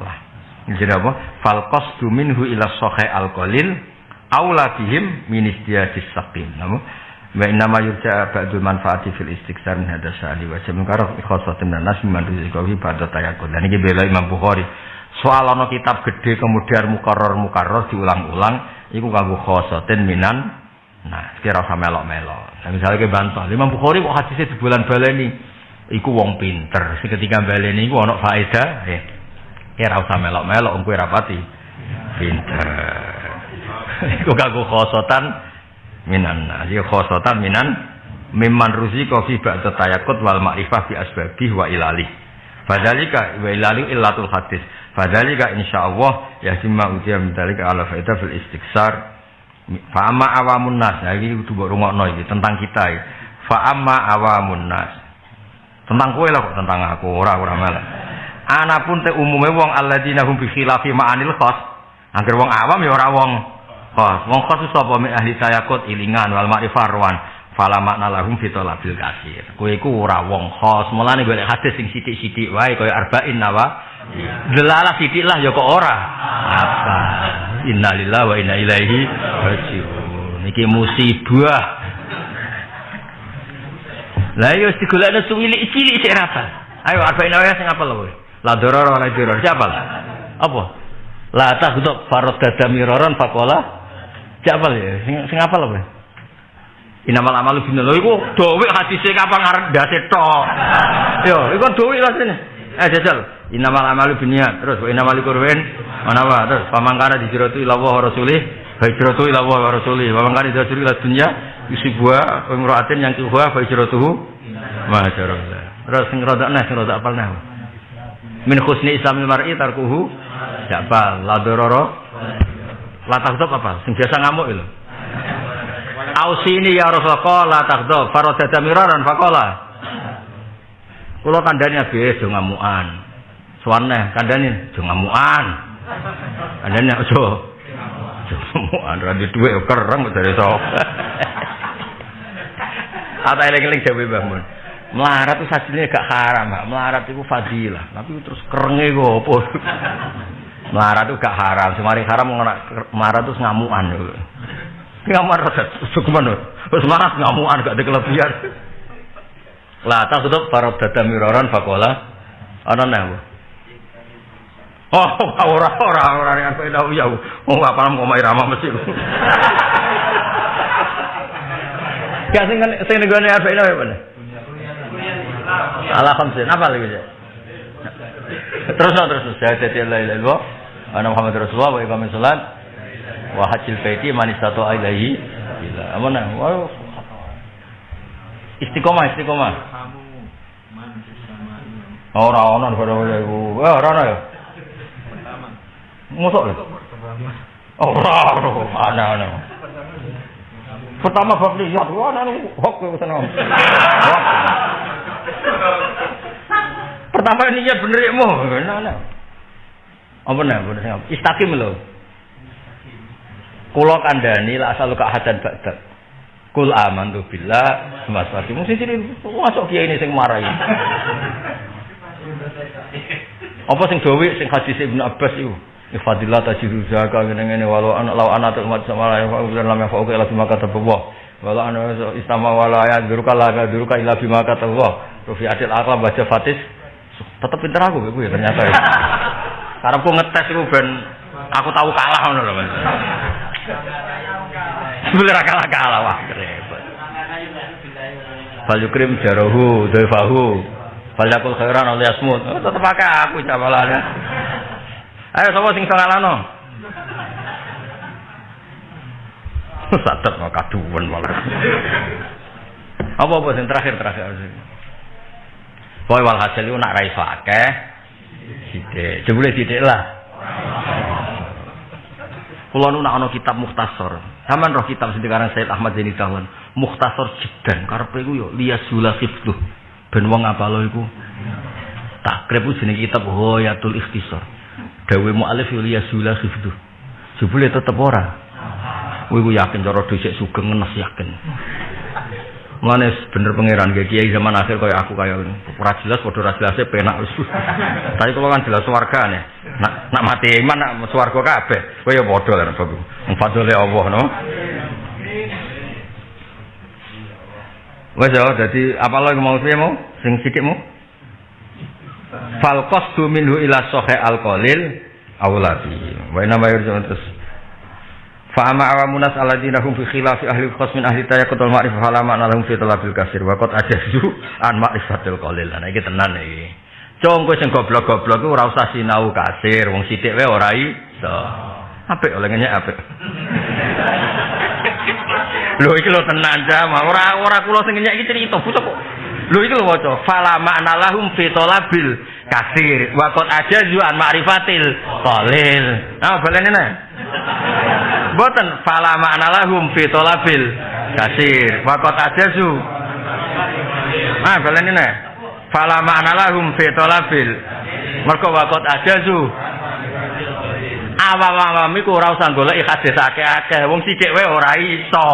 Jadi apa? Fal qasdu minhu ila sahih al qalil aula bihim min istiyadis saqim. Namo wa inna yurja ba'dul manfaati fil istiqsar min hadza sa'ali wa jamin karo khosatun nas min rizqawi pada tayakun. Dan ini bela Imam Bukhari. Soal ana kitab gede kemudian mukarrar mukarrar diulang-ulang iku kanggo khosatin minan nah kira usah melok-melok. Nah, misalnya ke bantah, Imam Bukhari kok hadisnya di bulan baleni iku wong pinter. Sing ketika baleni iku ana faedah, eh ora usah melok-melok wong kowe rapati. Pinter. Iku kanggo khosotan minan. Ya khosotan minan mimman ruzika fi ba'da tayakkut wal ma'rifah bi asbabih wa ilali. Fadzalika wa ilali illatul hadis. Fadzalika insyaallah ya simma utiya min dalika ala faida fil istiksar. Fa amma awamun nas. Ya iki kudu mbok rungokno iki tentang kita iki. Fa amma awamun nas. Tentang kowe lah kok tentang aku ora ora malah anapun te umume wong alladzina hum bi khilafi ma'anil khas angger wong awam ya ora wong khas wong khas sapa mi ahli tayakut ilingan wal ma'rifar wan fala makna lahum fi talabil kasir kowe iku ora wong khas mulane golek hadis sing sithik-sithik wae kaya arba'in nawa. Delalah sithik lah ya kok ora? Apa? Innalillahi wa inna ilaihi rajiun. Iki musibah. Lah yo digolekno suwilik cilik sik rata. Ayo arba'in nawa sing apa lho La doror wala diror. Siapa? Apa? La takhdub farad dada miraran faqala. Siapa ya? Sing sing apa lho? Inamal amalu bin lho iku dowek hadise kapan ngarep dase tok. Yo, iku dowek lah sini. Eh jajal. Inamal amalu binniat. Terus inamal kurwen mana wa terus pamangkara dijrotu ila wa rasulih. Hijratu ila wa rasulih. Pamangkara dijrotu ila dunya yusibwa imra'atin yang kuwa fa hijratuhu ma Terus sing nah sing apal nah min husni islamil mar'i tarkuhu jabal la dororo La takdzab apa? Sing biasa ngamuk lho. Ausini ya Rasulullah la takdzab. Faradada miraran faqala. Kula kandhani abe do ngamukan. Suwane kandhani do ngamukan. Kandhani aja. Ngamukan ra duwe kereng dari sok. Ata eling-eling jawe Mbah Mun. Melarat itu sajine gak haram, Mbak. Melarat itu fadilah. Tapi terus kerenge kok? Melarat itu gak haram. Semari haram melarat itu ngamukan. Ngamar cukup Terus marah ngamukan gak ada kelebihan. Lah tak tutup para dada miroran fakola. Ana nah. Oh, ora ora ora yang kowe tahu ya. Wong apa paham kok irama mesti. Ya sing sing negone apa ini apa? Khamsin. Apa lagi ya? Terus terus terus. Syahadat la ilaha illallah. Ana Muhammad Rasulullah wa iqamis salat wa hajjil baiti man istata ilaihi ila. Amana. Wa istiqomah istiqomah. Ora ana ora iku. Eh ora ana ya. Mosok lho. Ora ana ana. Pertama bab lihat, wah nanu hok ke sana. Pertama ya bener ya mau, nah, Apa nih, Istakim loh. Kulo kandani lah asal kak hadan badak. Kul aman tuh bila semasa mesti jadi masuk kiai ini sing marahi. Apa sing gawe sing hadis Ibnu Abbas itu? Ifadillah tajidu zaka ngene-ngene walau anak law anak umat sama la fa udan lam yafa kata Allah. Walau ana istama wala ya duruka la ga duruka ila bima kata Allah. Adil akal baca fatis tetep pinter aku ya ternyata ya. Karepku ngetes iku ben aku tahu kalah ngono lho Mas. Sebelah kalah-kalah wah repot. Fal yukrim jarahu dhaifahu. Fal yakul khairan aliyasmut. Oh, tetep pakai aku cabalane. Ayo sapa sing salahno? Satet mau kaduwen malah. Apa apa sing terakhir terakhir Pokoke walhasil iku nak ra iso akeh sithik. Jebule sithik lah. Kulo nu ana kitab mukhtasar. Saman roh kitab sing dikarang Said Ahmad Zaini Dahlan. Mukhtasar jidan karepe iku yo liyasula hifdhu. Ben wong apalo iku takrib jenenge kitab Hoyatul Ikhtisar. Dawe mu'alif ya zula khifdu. Jebule tetep ora. Kowe ku yakin cara dhisik sugeng ngenes yakin. Mulane bener pangeran ge kiai zaman akhir kaya aku kaya ora jelas padha ora jelase penak wis. Tapi kalau kan jelas swarga nih. Nak nak mati iman nak swarga kabeh. Kowe ya padha lah Bapak. Fadhole Allah no. Wes ya dadi apa lagi mau piye mau sing sithik mau? fal qasdu minhu ila sahih al qalil awlabi wa inna ma yurjun terus fa ama awamunas alladziina hum fi khilafi ahli khas min ahli ma'rifah fala ma'na lahum fi talabil kasir. Wa qad ajazu an ma'rifatil qalil. Nah iki tenan iki Cong kowe sing goblok-goblok ora usah sinau kasir. Wong sithik wae ora iso. Apik oleh ngenyek apik. Lho iki lho tenan jam ora ora kula sing ngenyek iki cerita bocah kok. Lho itu lho waca, fala makna lahum fi talabil kasir. Wa qad ajazu an ma'rifatil qalil. Nah, balene nah. Boten fala makna lahum fi talabil kasir wa qad ajazu. Nah, balene nah. Fala makna lahum fi talabil mergo wa qad ajazu. Awam-awam iku ora usah golek hadis akeh-akeh, wong sithik wae ora iso.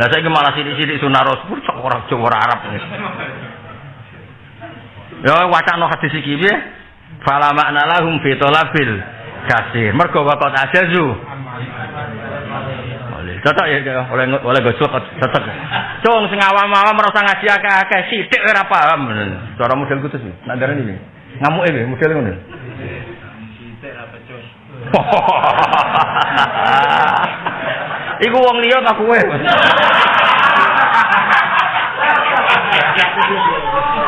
Lah saiki malah sithik-sithik sunah rasul kok ora Jawa Arab. Ya wacana hadis iki piye? Fala makna lahum fi talabil kasir. Mergo waqat ajazu. Cocok ya oleh oleh gosok cocok. Cung sing awam-awam usah ngaji akeh-akeh, sithik ora paham. Cara model kutus iki. Nak darani iki. Ngamuke piye model pecus. Iku wong liya ta kowe.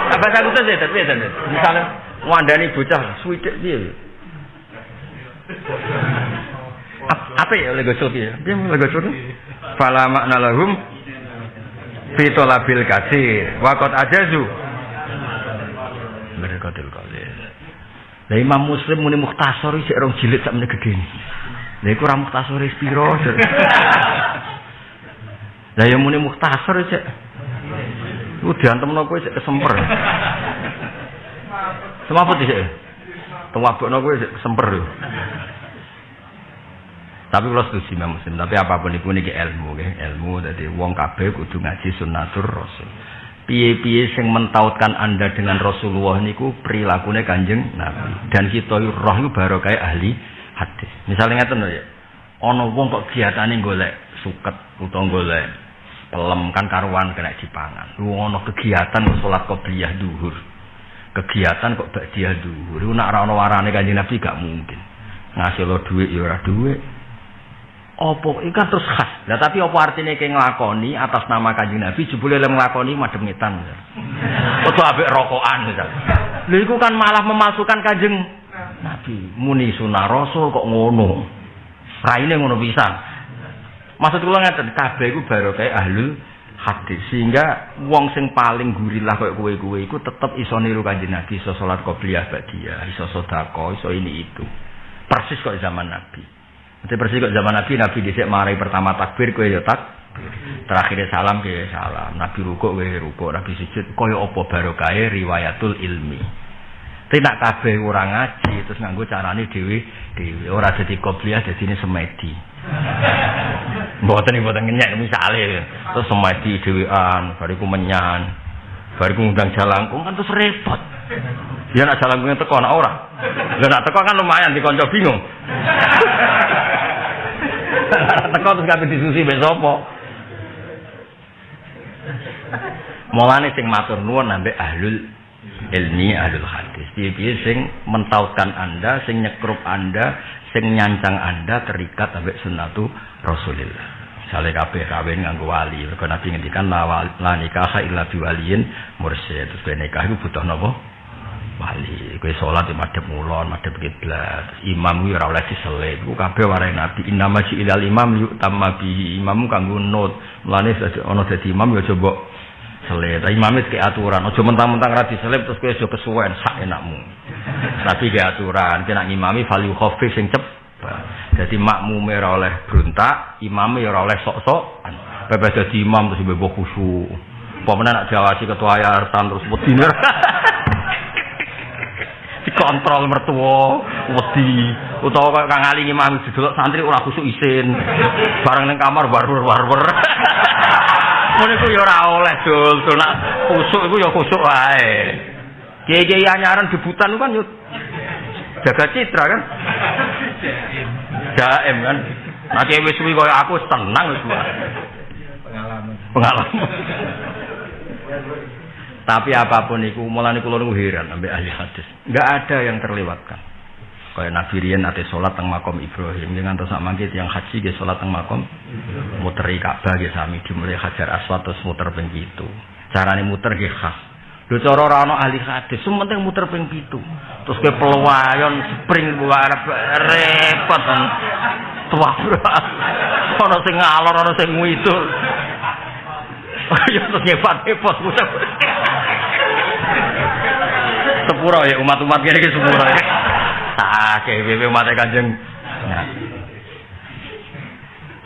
Apa saya kutus ya, tapi ya, misalnya wandani bocah suwidik piye? Apa ya oleh gosok ya? Piye oleh gosok? Fala makna lahum fi talabil kasir wa qad ajazu. Mereka qalil. Lah Imam Muslim muni mukhtasar iki rong jilid sak meneh gedhe. Lha iku ora mukhtasar piro. Lah ya muni mukhtasar cek. Ku diantemno kowe cek kesemper. Semaput sih. Cek kesemper yo. Tapi kalau setuju Imam Muslim, tapi apa pun itu niki ilmu, nggih. ilmu. Jadi wong kabeh kudu ngaji sunnatur Rasul. Piye-piye sing mentautkan Anda dengan Rasulullah niku perilakunya Kanjeng Nabi. Dan kita roh itu baru kayak ahli hadis. Misalnya ngeten ya. Ana wong kok giatane golek suket utawa golek pelem kan karuan kena dipangan. Lu ana kegiatan salat qobliyah duhur. Kegiatan kok ba'diyah duhur. Lu nak ora ana warane Kanjeng Nabi gak mungkin. Ngasih lo duit ya ora duit, Opo ikan terus khas. Nah tapi opo artinya kayak ngelakoni atas nama kanjeng Nabi jebule lem ngelakoni mademetan. Atau abek rokokan misal. Lha iku kan malah memasukkan kanjeng Nabi. Muni sunah rasul kok ngono. Raine ngono bisa. Maksud kula kabeh iku baru kayak ahlul hadis sehingga wong sing paling gurilah kayak kowe-kowe iku tetep iso niru kanjeng Nabi, iso salat qobliyah ba'diyah, iso sedekah, iso ini itu. Persis kok zaman Nabi. Nanti persis kok zaman Nabi, Nabi dhisik marai pertama takbir kowe ya tak. Terakhir salam ke salam. Nabi rukuk kowe rukuk, Nabi sujud kaya apa barokahe riwayatul ilmi. Tapi nak kabeh ora ngaji terus nganggo carane dhewe dhewe ora dadi dadi ini semedi. Mboten mboten ngenyek misale terus semedi dhewean bariku menyan. Bariku ngundang jalangkung kan terus repot. Ya nak jalangkungnya teko nak ora. Lah nak teko kan lumayan dikonco bingung. Teko terus kabeh disusi mbek sapa? Mulane sing matur nuwun ambek ahlul ilmi ahlul hadis. Piye-piye sing mentautkan Anda, sing nyekrup Anda, sing nyancang Anda terikat ambek sunnatu Rasulillah. Sale kabeh kawin nganggo wali. Mergo Nabi ngendikan la nikah illa biwaliyin mursyid. Terus nikah iku butuh napa? wali kowe salat madhep mulon madhep kiblat imam kuwi ora oleh diselit ku kabeh warai nabi innama ilal imam yuk tamma bi imam kanggo nut mulane ana dadi imam ya coba selit imam wis aturan. Aja mentang-mentang ra diselip terus kowe aja kesuwen sak enakmu. Nabi ke aturan. Kena ngimami fal yukhafif sing cep. Dadi makmume ora oleh bruntak imam ya oleh sok-sok. Bebas dadi imam terus bebas khusyuk Pemenang nak jawasi ketua yayasan terus wedine dikontrol mertua wedi. Utawa kaya kang ali ngimami didelok santri ora kusuk isin. Bareng ning kamar warwer warwer ngono iku ya ora oleh dul. Dul nak kusuk iku ya kusuk wae. Kiai-kiai anyaran debutan kan yo jaga citra kan? Jaim kan? Nah kiai wis suwi kaya aku tenang wis pengalaman. Pengalaman. Tapi apa pun itu, mulai kulo heran sampai ahli hadis. Enggak ada yang terlewatkan. Kayak Nabi Rian nanti sholat teng makom Ibrahim. Dengan terus mangkit yang haji dia sholat teng makom. Muteri Ka'bah dia sami dimulai hajar aswad terus muter ping itu. Caranya muter dia khas. Lho cara ora ana ahli hadis, sementing muter ping pitu. Terus ke peluayon spring buat repot kan. Tua Ono sing ngalor, ono sing ngidul. Ya terus ngepat repot sepuro ya umat-umat kene iki sepuro ya. Akeh wewe umat Kanjeng. Nah.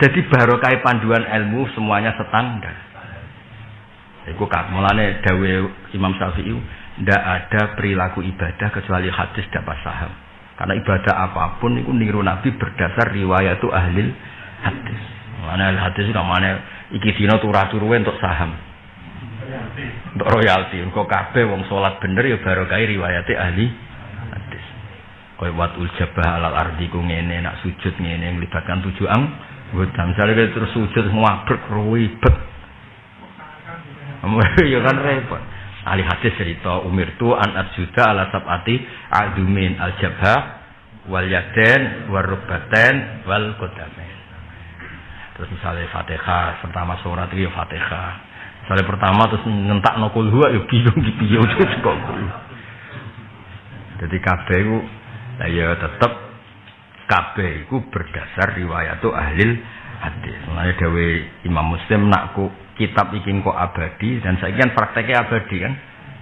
Jadi barokah panduan ilmu semuanya standar. Iku kak mulane dawe Imam Syafi'i ndak ada perilaku ibadah kecuali hadis dapat saham. Karena ibadah apa pun itu niru Nabi berdasar riwayat itu ahli hadis. Mulane hadis itu mana iki dina turah-turuwe untuk saham untuk royalti. Kok kabeh wong salat bener ya barokah riwayate ahli. Kaya watul jabah alal ardi ku ngene nak sujud ngene melibatkan tujuh ang anggota. Misalnya terus sujud ngwabrek ribet. ya kan repot. Ahli hadis cerita umir tu an arjuda ala sabati adumin al jabha wal yaden wal rubaten wal kodamen. Terus misalnya Fatihah pertama surat itu ya Fatihah. Misalnya pertama terus ngentak nokul huwa ya bingung di piye kok. Jadi kabeh iku ya tetep kabeh iku berdasar riwayat ahli hadis. Mulane dawe Imam Muslim nak ku kitab iki kok abadi dan saya kan prakteknya abadi kan.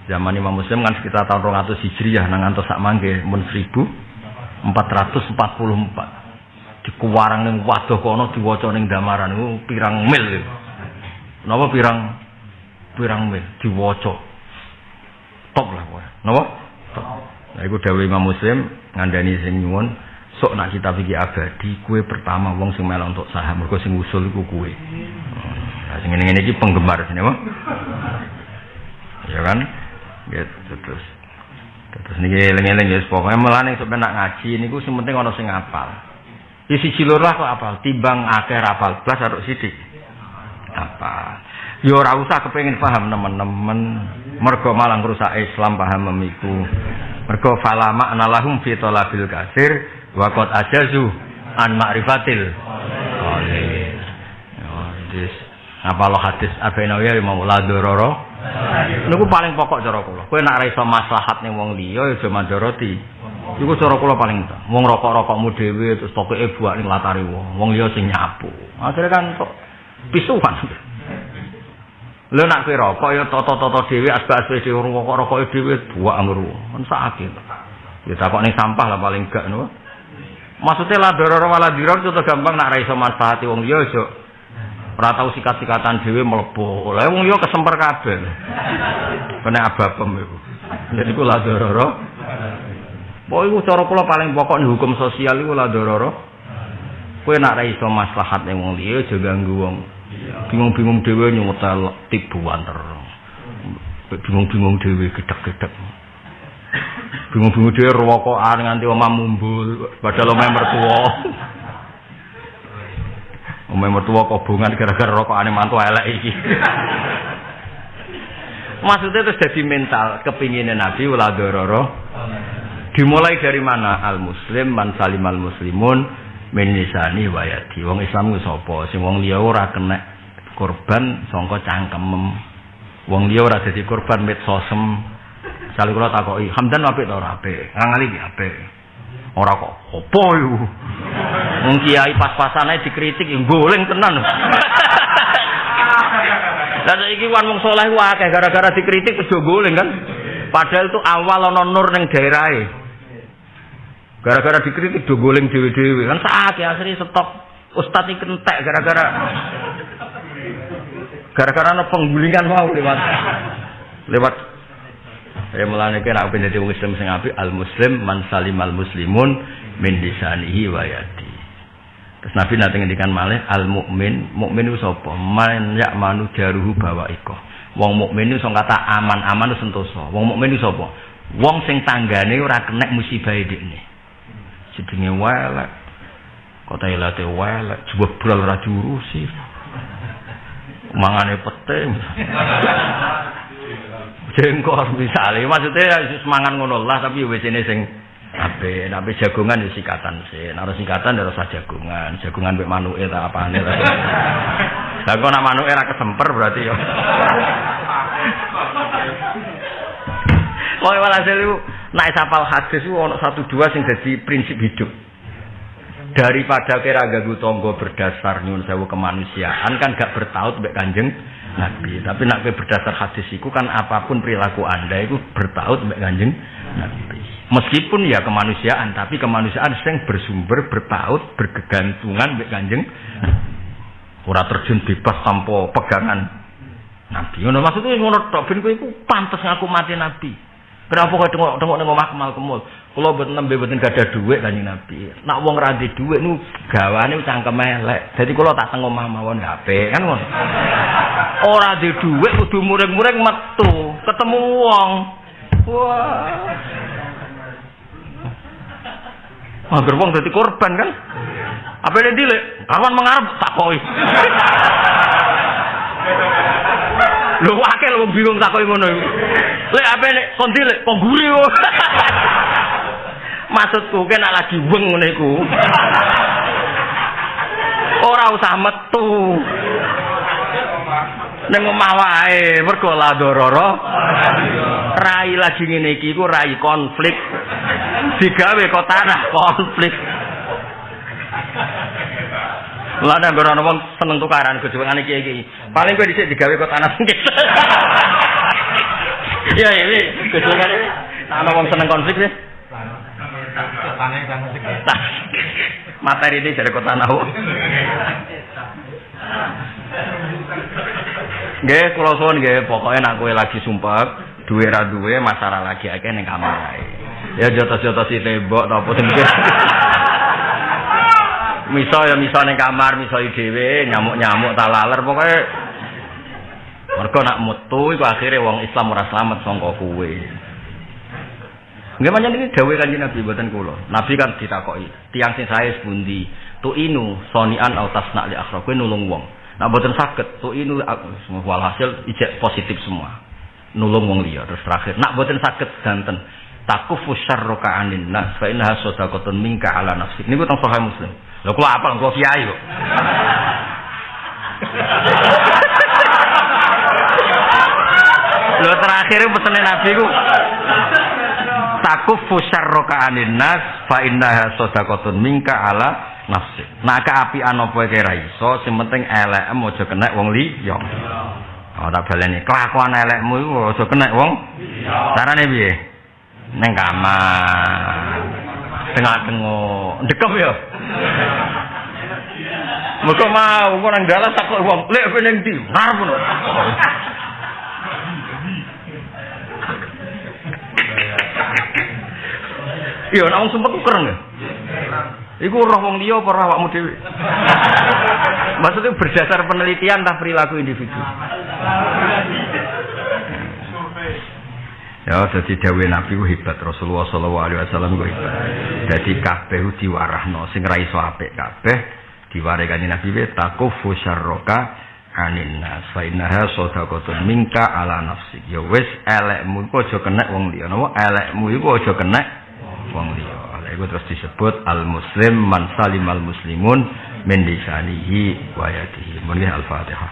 Zaman Imam Muslim kan sekitar tahun 200 Hijriah nang antos sak mangke mun 1444. dikuwarang ning waduh kono diwaca ning damaran iku pirang mil. Napa pirang pirang mil diwaca. Top lah kowe. Napa? Top. Iku dawuh Imam Muslim ngandani sing nyuwun sok nak kita pikir abadi kue pertama wong sing melok untuk saham mergo sing usul iku kue. Nah, sing ngene-ngene iki penggemar sini apa? Ya kan? Gitu terus. Terus niki eling-eling ya pokoke melane sok nak ngaji niku sing penting ana sing ngapal. Di siji loro kok apal, timbang akeh apal blas harus sithik. Apa? Yo ora usah kepengin paham teman-teman. Mergo malang rusak Islam paham memiku. Mergo falama analahum fi talabil kasir wa qad ajazu an ma'rifatil. Yo, dis. Apa lo hadis Abi Nawawi mau la dororo Niku paling pokok cara kula. Kowe nek ora iso maslahat ning wong liya ya aja mandoroti. Iku cara kula paling. Wong rokok-rokokmu dhewe terus toke buak ning latari wong. Wong liya sing nyapu. Akhire kan kok pisuhan. Lha nek kowe rokok ya toto-toto dhewe asbak-asbak dhewe rokok-rokoke dhewe buak amru. Kan sakit. Ya takok ning sampah lah paling gak ngono. Maksudnya lah dororo wala diror itu gampang nak raiso manfaati wong liya aja ora sikat-sikatan dhewe mlebu. Lah wong yo kesemper kabeh. Kena ababem iku. Jadi kula dororo. Pokoke iku cara kula paling pokok hukum sosial iku la dororo. Kowe nak ra iso maslahat wong liya aja ganggu wong. Bingung-bingung dhewe nyumetel tibuan terus. Bingung-bingung dhewe gedek-gedek. Bingung-bingung dhewe rokokan nganti omah mumbul padahal omah mertua. Umay mertua kobongan gara-gara rokok aneh mantu elek iki. Maksudnya terus jadi mental kepinginnya Nabi uladororo. Dimulai dari mana? Al Muslim man salim al Muslimun min lisani wayati. Wong Islam ku sapa? Sing wong liya ora kena korban sangka cangkem. Wong liya ora dadi korban medsosem. Sale kula takoki, Hamdan apik ta ora apik? Ngangali apik. Ora kok opo yo. Wong kiai pas-pasane dikritik yo goleng tenan. Lah saiki wan wong saleh akeh gara-gara dikritik wis goleng kan. Padahal itu awal ana nur ning daerahe. Gara-gara dikritik do goleng dhewe-dhewe kan sakake akhirnya stop ustaz iki kentek gara-gara gara-gara ana penggulingan mau lewat lewat Ya mulane kira aku wong Islam sing apik al muslim man salimal muslimun min lisanihi wa yadi. Terus Nabi nanti ngendikan malih al mukmin, mukmin itu sapa? Man yak manu jaruhu bawa iko. Wong mukmin itu kata aman-aman itu sentosa. Wong mukmin itu sapa? Wong sing tanggane ora kena musibah dhekne. Sedenge welek. Kota ilate welek, jeblol ora diurusi. Mangane pete. jengkor misalnya maksudnya semangat ngono lah tapi wis ini sing ape nabi jagungan ya sikatan sih. Naruh sikatan ya rasa jagungan jagungan be manuke tak apa nih lah kok nak manuke ra kesemper berarti ya Pokoknya walhasil itu naik sapal hadis itu ono satu dua sing jadi prinsip hidup daripada kira gagu tonggo berdasar nyun sewu kemanusiaan kan gak bertaut mbek kanjeng Nabi. Tapi nak berdasar hadis itu kan apa pun perilaku anda itu bertaut mbak kanjeng Nabi. Meskipun ya kemanusiaan, tapi kemanusiaan yang bersumber bertaut bergegantungan mbak kanjeng. Ora terjun bebas tanpa pegangan Nabi. Ngono maksudnya ngono tok ben kowe iku ngaku mati Nabi. Kenapa kok tengok-tengok ning omah kemal kemul? Kula mboten nembe mboten gadah dhuwit Kanjeng Nabi. Nak wong ra ndek dhuwit nu gawane cangkem elek. Dadi kula tak teng omah mawon HP kan ngono. Ora ndek dhuwit kudu muring-muring metu, ketemu wong. Wah. Agar wong dadi korban kan? Apa ini dilek? Kawan mengarep tak koi. Lho akeh wong bingung ngono iku. Lek ape nek kon dilek kok guri Maksudku nek lagi weng ngene iku. Ora usah metu. Ning omah wae, mergo la dororo. Rai lagi ngene iki iku rai konflik. Digawe kok tanah konflik. Nek ora ana wong seneng tukaran gojokan iki iki. Paling kowe dhisik digawe kok tanah sengit. Iya, ini gojokan iki. Ana wong seneng konflik sih. Materi ini dari kota Nahu. Nggih, kula suwun nggih, pokoke nek kowe lagi sumpah, duwe ra duwe masalah lagi akeh ning kamar. Ya jotos-jotos tembok ta apa Miso ya miso ning kamar, miso dhewe, nyamuk-nyamuk tak laler pokoke Mergo nak metu iku akhire wong Islam ora slamet sangka kowe. Nggih pancen iki dawuh Kanjeng Nabi mboten kula. Nabi kan ditakoki, tiang sing sae sepundi? Tu inu sonian au tasna li akhra kowe nulung wong. Nak mboten saged tu inu walhasil ijek positif semua. Nulung wong liya terus terakhir nak mboten saged danten takufu syarraka anin nas fa innaha sadaqatun minka ala nafsik. Niku teng sahih Muslim. Lho kula apal kula kiai kok. Terakhir pesene Nabi ku takufu syarraka anin nas fa innaha sadaqatun minka ala nafsik. Nah kaapian apa iki ra iso, sing penting elekmu aja kena wong liya. Oh tak baleni kelakuan elekmu aja kena wong. Carane piye? Neng kamar. Tengah-tengah. Dekem ya. Muga mau kok nang dalan takok wong, lek kowe ning ndi? Ngarep Iya, nek wong sumpek keren ya. Iku roh wong liya apa roh awakmu dhewe? Maksudnya berdasar penelitian tentang perilaku individu. Ya, jadi dawe Nabi ku hebat Rasulullah sallallahu alaihi wasallam ku hebat. Jadi kabeh diwarahno sing ra iso apik kabeh diware kanjeng Nabi we takufu syarraka anin nas fa innaha minka ala nafsik. Ya wis elekmu iku aja kena wong liya. Napa elekmu iku aja kena wong liya. Lha iku terus disebut al muslim man salimal muslimun min lisanihi wa yadihi. Mun al-Fatihah.